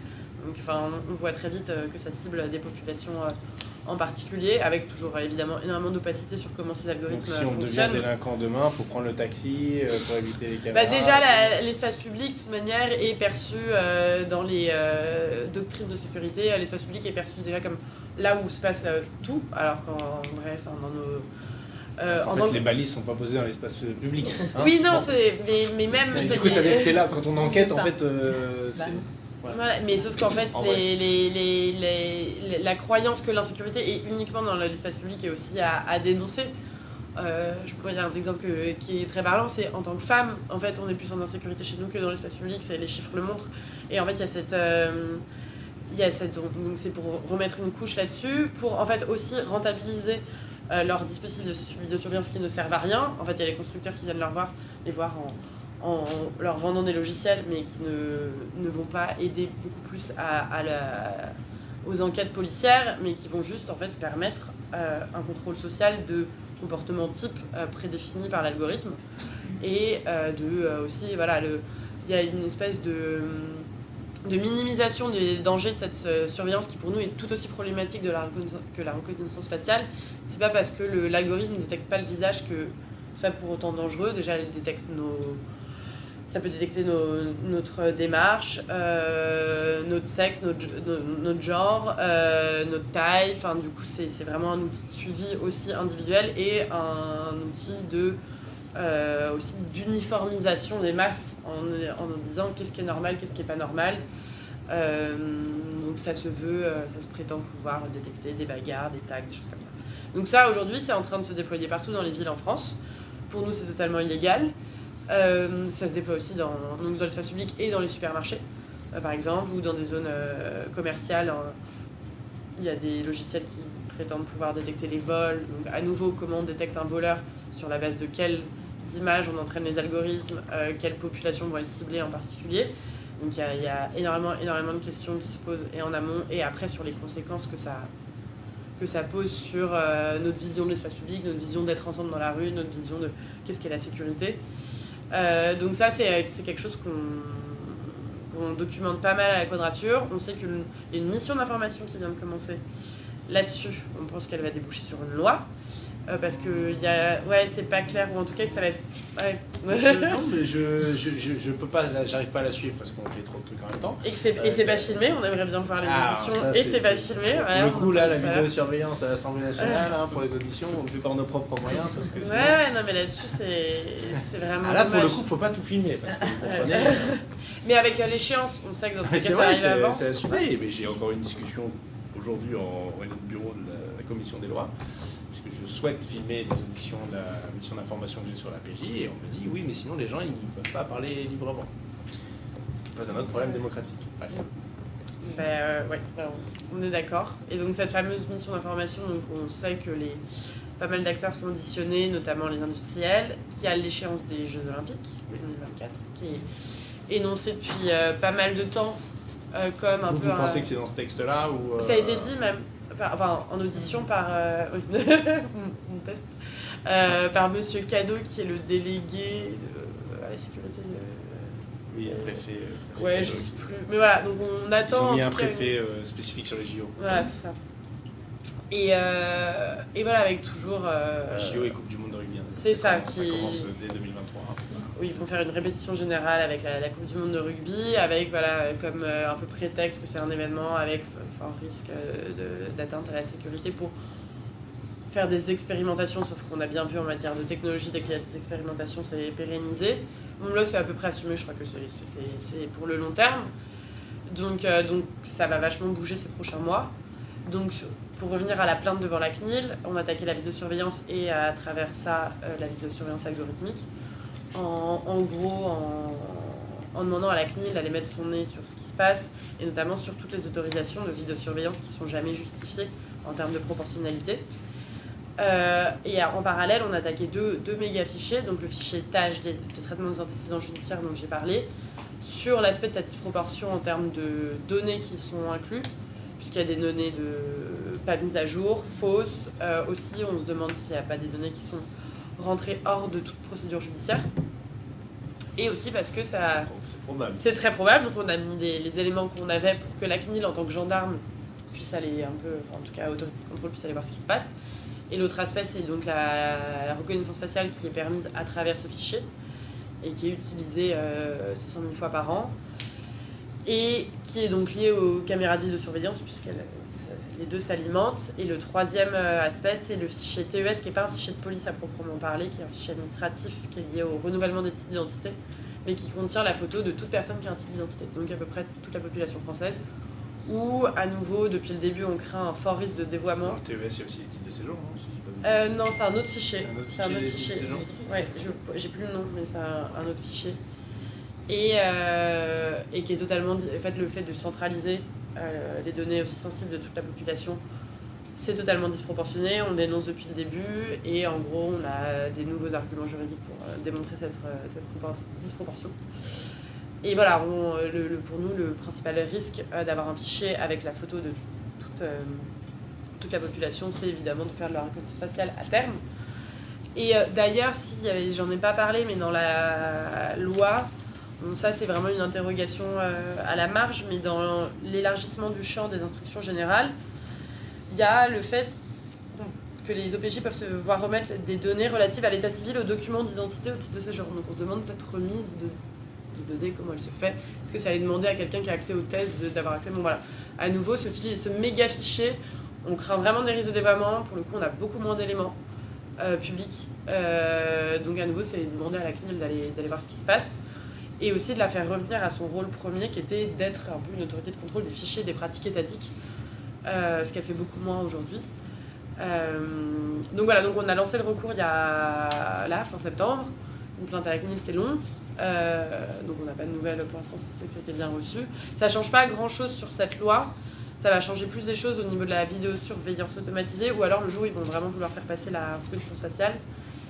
Donc on voit très vite euh, que ça cible des populations euh, en particulier, avec toujours évidemment énormément d'opacité sur comment ces algorithmes fonctionnent. Donc, si on devient délinquant demain, il faut prendre le taxi pour éviter les caméras. Bah déjà, l'espace public, de toute manière, est perçu dans les doctrines de sécurité. L'espace public est perçu déjà comme là où se passe tout, alors qu'en bref, dans nos euh, en, fait, les balises sont pas posées dans l'espace public. Hein. oui, non, c'est mais, même. du coup, ça veut dire que c'est là quand on enquête, en fait. Euh, voilà. mais sauf qu'en fait, les, les, les, la croyance que l'insécurité est uniquement dans l'espace public est aussi à, dénoncer. Euh, je pourrais dire un exemple qui est très parlant, c'est en tant que femme, en fait, on est plus en insécurité chez nous que dans l'espace public, les chiffres le montrent. Et en fait, il y a cette, il y a cette, donc c'est pour remettre une couche là-dessus, pour en fait aussi rentabiliser euh, leurs dispositifs de vidéosurveillance qui ne servent à rien. En fait, il y a les constructeurs qui viennent leur voir, les voir en, leur vendant des logiciels, mais qui ne, ne vont pas aider beaucoup plus aux enquêtes policières, mais qui vont juste en fait permettre euh, un contrôle social de comportement type euh, prédéfini par l'algorithme et de aussi voilà il y a une espèce de de minimisation des dangers de cette euh, surveillance qui pour nous est tout aussi problématique de la que la reconnaissance faciale. C'est pas parce que l'algorithme ne détecte pas le visage que c'est pas pour autant dangereux. Déjà, elle détecte nos, ça peut détecter notre démarche, euh, notre sexe, notre, notre genre, euh, notre taille. Enfin, du coup, c'est vraiment un outil de suivi aussi individuel et un outil de euh, aussi d'uniformisation des masses en, en disant qu'est-ce qui est normal, qu'est-ce qui n'est pas normal. Donc ça se veut, ça se prétend pouvoir détecter des bagarres, des tags, des choses comme ça. Donc ça aujourd'hui c'est en train de se déployer partout dans les villes en France. Pour nous c'est totalement illégal. Ça se déploie aussi dans, dans l'espace public et dans les supermarchés par exemple ou dans des zones commerciales. il y a des logiciels qui prétendent pouvoir détecter les vols. Donc à nouveau comment on détecte un voleur sur la base de quel images on entraîne les algorithmes, quelles populations vont être ciblées en particulier. Donc il y, a, énormément, énormément de questions qui se posent et en amont et après sur les conséquences que ça, que ça pose sur notre vision de l'espace public, notre vision d'être ensemble dans la rue, notre vision de qu'est-ce qu'est la sécurité. Donc ça, c'est quelque chose qu'on documente pas mal à la quadrature. On sait qu'il y a une mission d'information qui vient de commencer là-dessus. On pense qu'elle va déboucher sur une loi. Euh, parce que y a... ouais, c'est pas clair, ou en tout cas que ça va être. Ouais. je, non, mais je, je, je, peux pas, j'arrive pas à la suivre parce qu'on fait trop de trucs en même temps. Et c'est euh, pas filmé, on aimerait bien voir les ah, auditions, et c'est pas filmé. Voilà, du coup, là, la vidéosurveillance à l'Assemblée nationale hein, pour les auditions, on le fait par nos propres moyens. Parce que ouais, ouais, non, mais là-dessus, c'est vraiment. Ah, là, pour le coup, faut pas tout filmer. Parce que mais avec euh, l'échéance, on sait que dans tous les cas, ça arrive avant. C'est assumé, mais j'ai encore une discussion aujourd'hui en réunion de bureau de la commission des lois je souhaite filmer les auditions de la mission d'information que j'ai sur la PJ, et on me dit oui, mais sinon les gens ils ne peuvent pas parler librement. Ce n'est pas un autre problème démocratique. Ben, euh, ouais, ben, on est d'accord. Et donc cette fameuse mission d'information, donc on sait que les pas mal d'acteurs sont auditionnés, notamment les industriels, qui a l'échéance des Jeux Olympiques 2024, qui est énoncée depuis euh, pas mal de temps euh, comme un vous, peu. Vous pensez que c'est dans ce texte-là ou Ça a été dit même enfin en audition par euh, mon test, euh, par Monsieur Cadeau qui est le délégué à la sécurité. oui, un préfet. ouais, je sais plus. Mais voilà, donc on attend. Ils ont mis un préfet spécifique sur les JO. Voilà, c'est ça. Et, et, voilà, avec toujours. JO et Coupe du Monde de rugby. Hein. C'est ça, qui. Ça commence dès 2023. Oui, ils vont faire une répétition générale avec la, Coupe du Monde de rugby, avec voilà, comme un peu prétexte que c'est un événement avec risque euh, d'atteinte à la sécurité pour faire des expérimentations, sauf qu'on a bien vu en matière de technologie, dès qu'il y a des expérimentations, c'est pérennisé. Bon, là, c'est à peu près assumé, je crois que c'est pour le long terme. Donc, euh, donc ça va vachement bouger ces prochains mois. Donc, pour revenir à la plainte devant la CNIL, on a attaqué la vidéosurveillance et à travers ça, euh, la vidéosurveillance algorithmique. En, en gros, en, en demandant à la CNIL d'aller mettre son nez sur ce qui se passe, et notamment sur toutes les autorisations de vidéosurveillance qui sont jamais justifiées en termes de proportionnalité. Euh, et en parallèle, on a attaqué deux, méga fichiers, donc le fichier TAGE de, traitement des antécédents judiciaires dont j'ai parlé, sur l'aspect de cette disproportion en termes de données qui sont inclus, puisqu'il y a des données de pas mises à jour, fausses. Euh, aussi, on se demande s'il n'y a pas des données qui sont rentrées hors de toute procédure judiciaire et aussi parce que ça. C'est très probable, donc on a mis les éléments qu'on avait pour que la CNIL, en tant que gendarme, puisse aller un peu, en tout cas, autorité de contrôle, puisse aller voir ce qui se passe. Et l'autre aspect, c'est donc la, reconnaissance faciale qui est permise à travers ce fichier et qui est utilisée 600 euh, 000 fois par an et qui est donc liée aux caméras de surveillance puisque les deux s'alimentent. Et le troisième euh, aspect, c'est le fichier TES, qui n'est pas un fichier de police à proprement parler, qui est un fichier administratif qui est lié au renouvellement des titres d'identité, mais qui contient la photo de toute personne qui a un titre d'identité, donc à peu près toute la population française. Où, à nouveau, depuis le début, on craint un fort risque de dévoiement. le TES, a aussi les titres de séjour, non euh, Non, c'est un autre fichier. C'est un autre fichier. Ouais, j'ai plus le nom, mais c'est un, autre fichier. Et, euh, et qui est totalement. En fait, le fait de centraliser euh, les données aussi sensibles de toute la population, c'est totalement disproportionné. On dénonce depuis le début et en gros, on a des nouveaux arguments juridiques pour euh, démontrer cette, euh, cette disproportion. Et voilà, le, pour nous, le principal risque d'avoir un fichier avec la photo de toute, toute la population, c'est évidemment de faire de la reconnaissance faciale à terme. Et d'ailleurs, si j'en ai pas parlé, mais dans la loi, ça, c'est vraiment une interrogation euh, à la marge, mais dans l'élargissement du champ des instructions générales, il y a le fait que les OPJ peuvent se voir remettre des données relatives à l'état civil, aux documents d'identité, au titre de séjour. Donc on demande cette remise de, données, comment elle se fait. Est-ce que ça allait demander à quelqu'un qui a accès au test d'avoir accès? Bon voilà, à nouveau, ce, fichier, ce méga fichier, on craint vraiment des risques de dévoiement. Pour le coup, on a beaucoup moins d'éléments euh, publics. Euh, donc à nouveau, c'est demander à la CNIL d'aller voir ce qui se passe et aussi de la faire revenir à son rôle premier qui était d'être un peu une autorité de contrôle des fichiers, des pratiques étatiques, ce qu'elle fait beaucoup moins aujourd'hui. Euh, donc voilà, donc on a lancé le recours il y a là, fin septembre. Une plainte à la c'est long. Euh, donc on n'a pas de nouvelles pour l'instant c'était que c'était bien reçu. Ça ne change pas grand-chose sur cette loi. Ça va changer plus des choses au niveau de la vidéosurveillance automatisée ou alors le jour où ils vont vraiment vouloir faire passer la reconnaissance faciale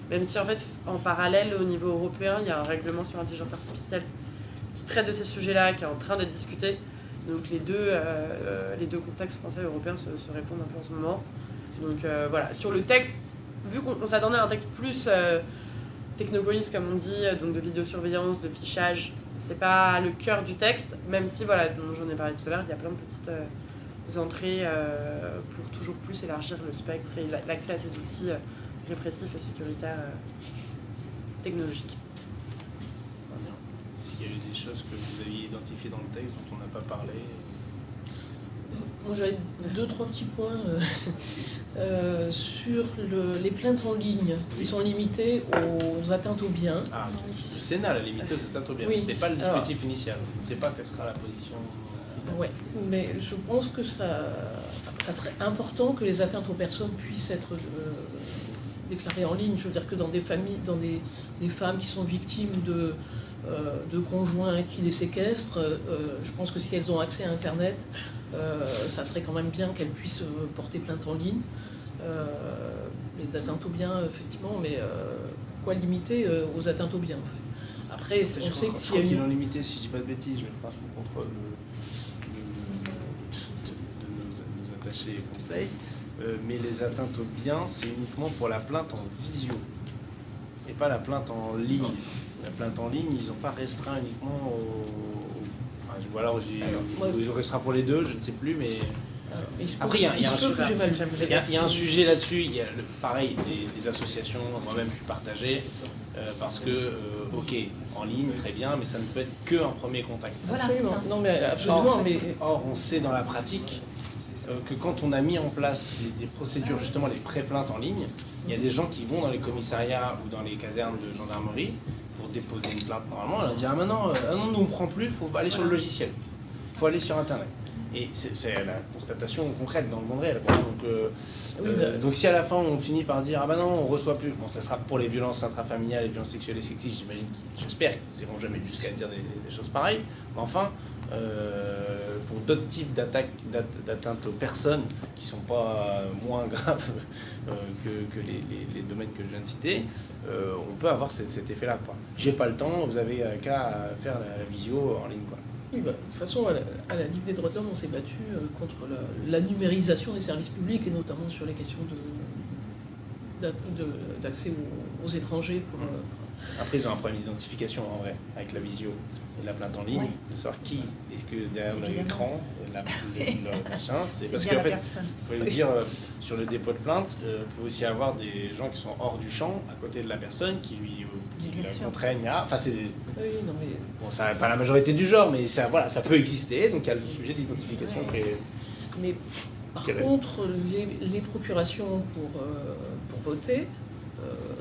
Même si en fait, en parallèle, au niveau européen, il y a un règlement sur l'intelligence artificielle qui traite de ces sujets-là, qui est en train d'être discuté. Donc les deux, euh, les deux contextes français et européens se, répondent un peu en ce moment. Donc voilà, sur le texte, vu qu'on s'attendait à un texte plus technopolis, comme on dit, donc de vidéosurveillance, de fichage, c'est pas le cœur du texte, même si, voilà, dont j'en ai parlé tout à l'heure, il y a plein de petites entrées euh, pour toujours plus élargir le spectre et l'accès à ces outils euh, répressifs et sécuritaires euh, technologiques. Y a eu des choses que vous aviez identifiées dans le texte dont on n'a pas parlé? Moi j'avais deux, trois petits points sur les plaintes en ligne qui sont limitées aux atteintes aux biens. Ah, le Sénat l'a limité aux atteintes aux biens. Ce n'était pas le dispositif initial. On ne sait pas quelle sera la position oui, mais je pense que ça, ça serait important que les atteintes aux personnes puissent être euh, déclarées en ligne. Je veux dire que dans des familles, dans des, femmes qui sont victimes de, euh, de conjoints qui les séquestrent, euh, je pense que si elles ont accès à Internet, ça serait quand même bien qu'elles puissent porter plainte en ligne. les atteintes aux biens, effectivement, mais pourquoi limiter aux atteintes aux biens en fait? Après, on sait que s'il y a une... limité, si je dis pas de bêtises, je vais le contre conseils, euh, mais les atteintes aux biens, c'est uniquement pour la plainte en visio et pas la plainte en ligne. La plainte en ligne, ils n'ont pas restreint uniquement au. Enfin, voilà, ils ont restreint pour les deux, je ne sais plus, mais. Après, il y, a, un sujet là-dessus. Il y a le, pareil, les, associations, moi-même, je suis partagé. Euh, parce que, euh, ok, en ligne, très bien, mais ça ne peut être qu'un premier contact. Voilà, c'est ça. Non, mais absolument. mais... or, on sait dans la pratique euh, que quand on a mis en place des, procédures, justement les pré-plaintes en ligne, il y a des gens qui vont dans les commissariats ou dans les casernes de gendarmerie pour déposer une plainte normalement. On leur dit Ah, maintenant, euh, ah non, nous on ne prend plus, il faut aller sur le logiciel, il faut aller sur Internet. Et c'est la constatation concrète dans le monde réel. Donc, euh, donc si à la fin on finit par dire ah ben non on reçoit plus, bon ça sera pour les violences intrafamiliales, les violences sexuelles et sexistes, j'imagine, j'espère qu'ils n'iront jamais jusqu'à dire des, des, choses pareilles. Mais enfin, euh, pour d'autres types d'attaques, d'atteintes aux personnes qui ne sont pas moins graves euh, que, les, domaines que je viens de citer, euh, on peut avoir cet, effet-là. J'ai pas le temps, vous avez qu'à faire la, visio en ligne. Quoi. Oui, bah, de toute façon, à la, Ligue des droits de l'homme, on s'est battu contre la, numérisation des services publics et notamment sur les questions d'accès aux, étrangers. Pour, mmh. Après, ils ont un problème d'identification en vrai, avec la visio et la plainte en ligne, de savoir qui est-ce que derrière l'écran, la, le machin, c'est parce qu'en fait, il faut dire, euh, sur le dépôt de plainte, euh, vous pouvez aussi avoir des gens qui sont hors du champ, à côté de la personne, qui lui qui contraignent à... Enfin, c'est... Oui, non, mais... Bon, ça n'est pas la majorité du genre, mais ça, voilà, ça peut exister, donc il y a le sujet d'identification qui est... Mais par contre, les, procurations pour, euh, pour voter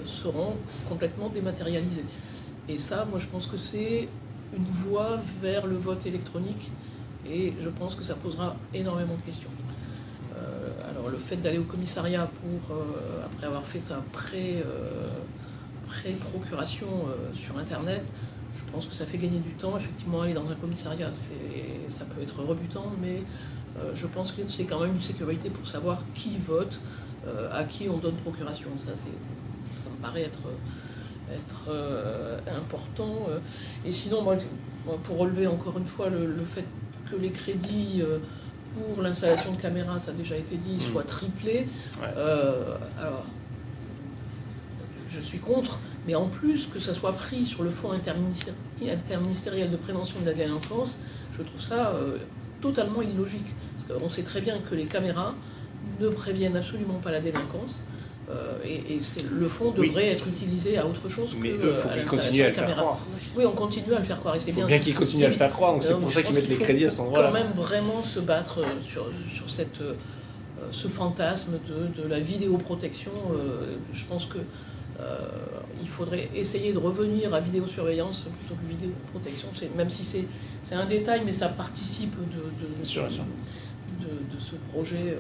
seront complètement dématérialisées. Et ça, moi, je pense que c'est une voie vers le vote électronique et je pense que ça posera énormément de questions. Euh, alors le fait d'aller au commissariat pour, euh, après avoir fait sa euh, pré-procuration sur Internet, je pense que ça fait gagner du temps. Effectivement, aller dans un commissariat, ça peut être rebutant, mais je pense que c'est quand même une sécurité pour savoir qui vote, à qui on donne procuration. Ça, ça me paraît être être euh, important. Euh. Et sinon, pour relever encore une fois le, fait que les crédits euh, pour l'installation de caméras, ça a déjà été dit, mm. soient triplés. alors, je suis contre, mais en plus que ça soit pris sur le fonds interministériel de prévention de la délinquance, je trouve ça totalement illogique. Parce qu'on sait très bien que les caméras ne préviennent absolument pas la délinquance. Euh, et, le fonds devrait être utilisé à autre chose que euh, à l'installation de caméras. Oui, on continue à le faire croire. Et c'est bien. bien qu'ils continuent à le faire croire, donc c'est pour ça qu'ils mettent les crédits à cet endroit-là. quand même vraiment se battre euh, sur, sur cette, ce fantasme de, de la vidéoprotection. je pense que il faudrait essayer de revenir à vidéosurveillance plutôt que vidéoprotection, même si c'est un détail, mais ça participe de, de, de, de ce projet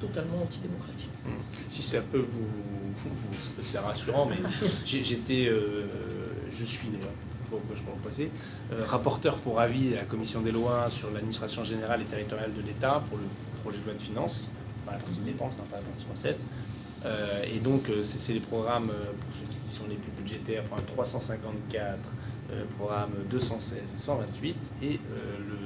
totalement antidémocratique. Hmm. Si ça peut vous, c'est rassurant, mais j'étais, euh, je suis d'ailleurs, pourquoi je peux en passer, euh, rapporteur pour avis à la commission des lois sur l'administration générale et territoriale de l'État pour le projet de loi de finances, la partie dépenses, pas la partie recette. Euh, et donc, euh, c'est des programmes, euh, pour ceux qui sont les plus budgétaires, programme 354, programme 216 et 128, et le,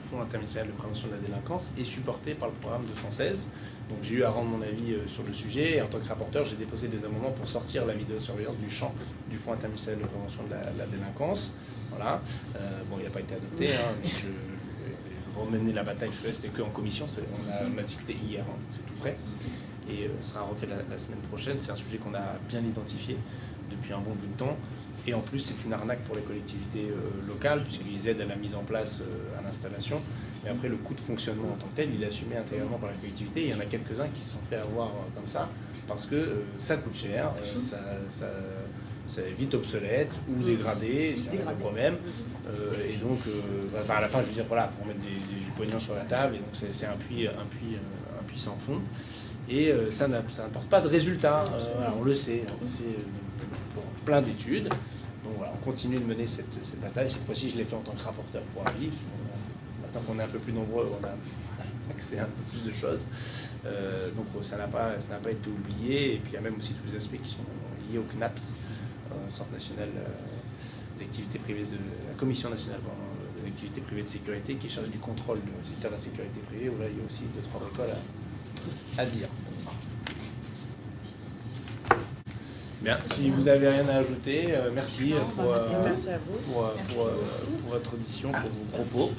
Fonds interministériel de prévention de la délinquance est supporté par le programme 216. Donc j'ai eu à rendre mon avis sur le sujet, et en tant que rapporteur, j'ai déposé des amendements pour sortir la vidéosurveillance du champ du Fonds interministériel de prévention de la, délinquance. Voilà. bon, il n'a pas été adopté, hein, mais je, remener la bataille, c'était que en commission, on a, on a, discuté hier, hein, c'est tout frais et euh, sera refait la, semaine prochaine. C'est un sujet qu'on a bien identifié depuis un bon bout de temps. Et en plus, c'est une arnaque pour les collectivités euh, locales, puisqu'ils aident à la mise en place, euh, à l'installation. Mais après, le coût de fonctionnement en tant que tel, il est assumé intégralement par la collectivité. Il y en a quelques-uns qui se sont fait avoir comme ça, parce que ça coûte cher, ça, ça, est vite obsolète ou dégradé, c'est un problème. et donc, à la fin, je veux dire, voilà, il faut remettre des, poignons sur la table, et donc c'est un puits, un, puits, un puits sans fond et euh, ça n'apporte pas de résultat. Euh, on le sait, on sait euh, pour plein d'études. Donc voilà, on continue de mener cette, bataille. Cette fois-ci, je l'ai fait en tant que rapporteur pour avis. Maintenant qu'on est un peu plus nombreux, on a accès à un peu plus de choses. donc ça n'a pas, pas été oublié. Et puis il y a même aussi tous les aspects qui sont liés au CNAPS, Centre national des activités privées de la Commission nationale de l'activité privée de sécurité, qui est chargée du contrôle du secteur de la sécurité privée, où là il y a aussi deux, trois bricoles à, à dire. Bien, si vous n'avez rien à ajouter, euh, merci, pour, merci à vous. Pour, pour, votre audition, pour vos propos.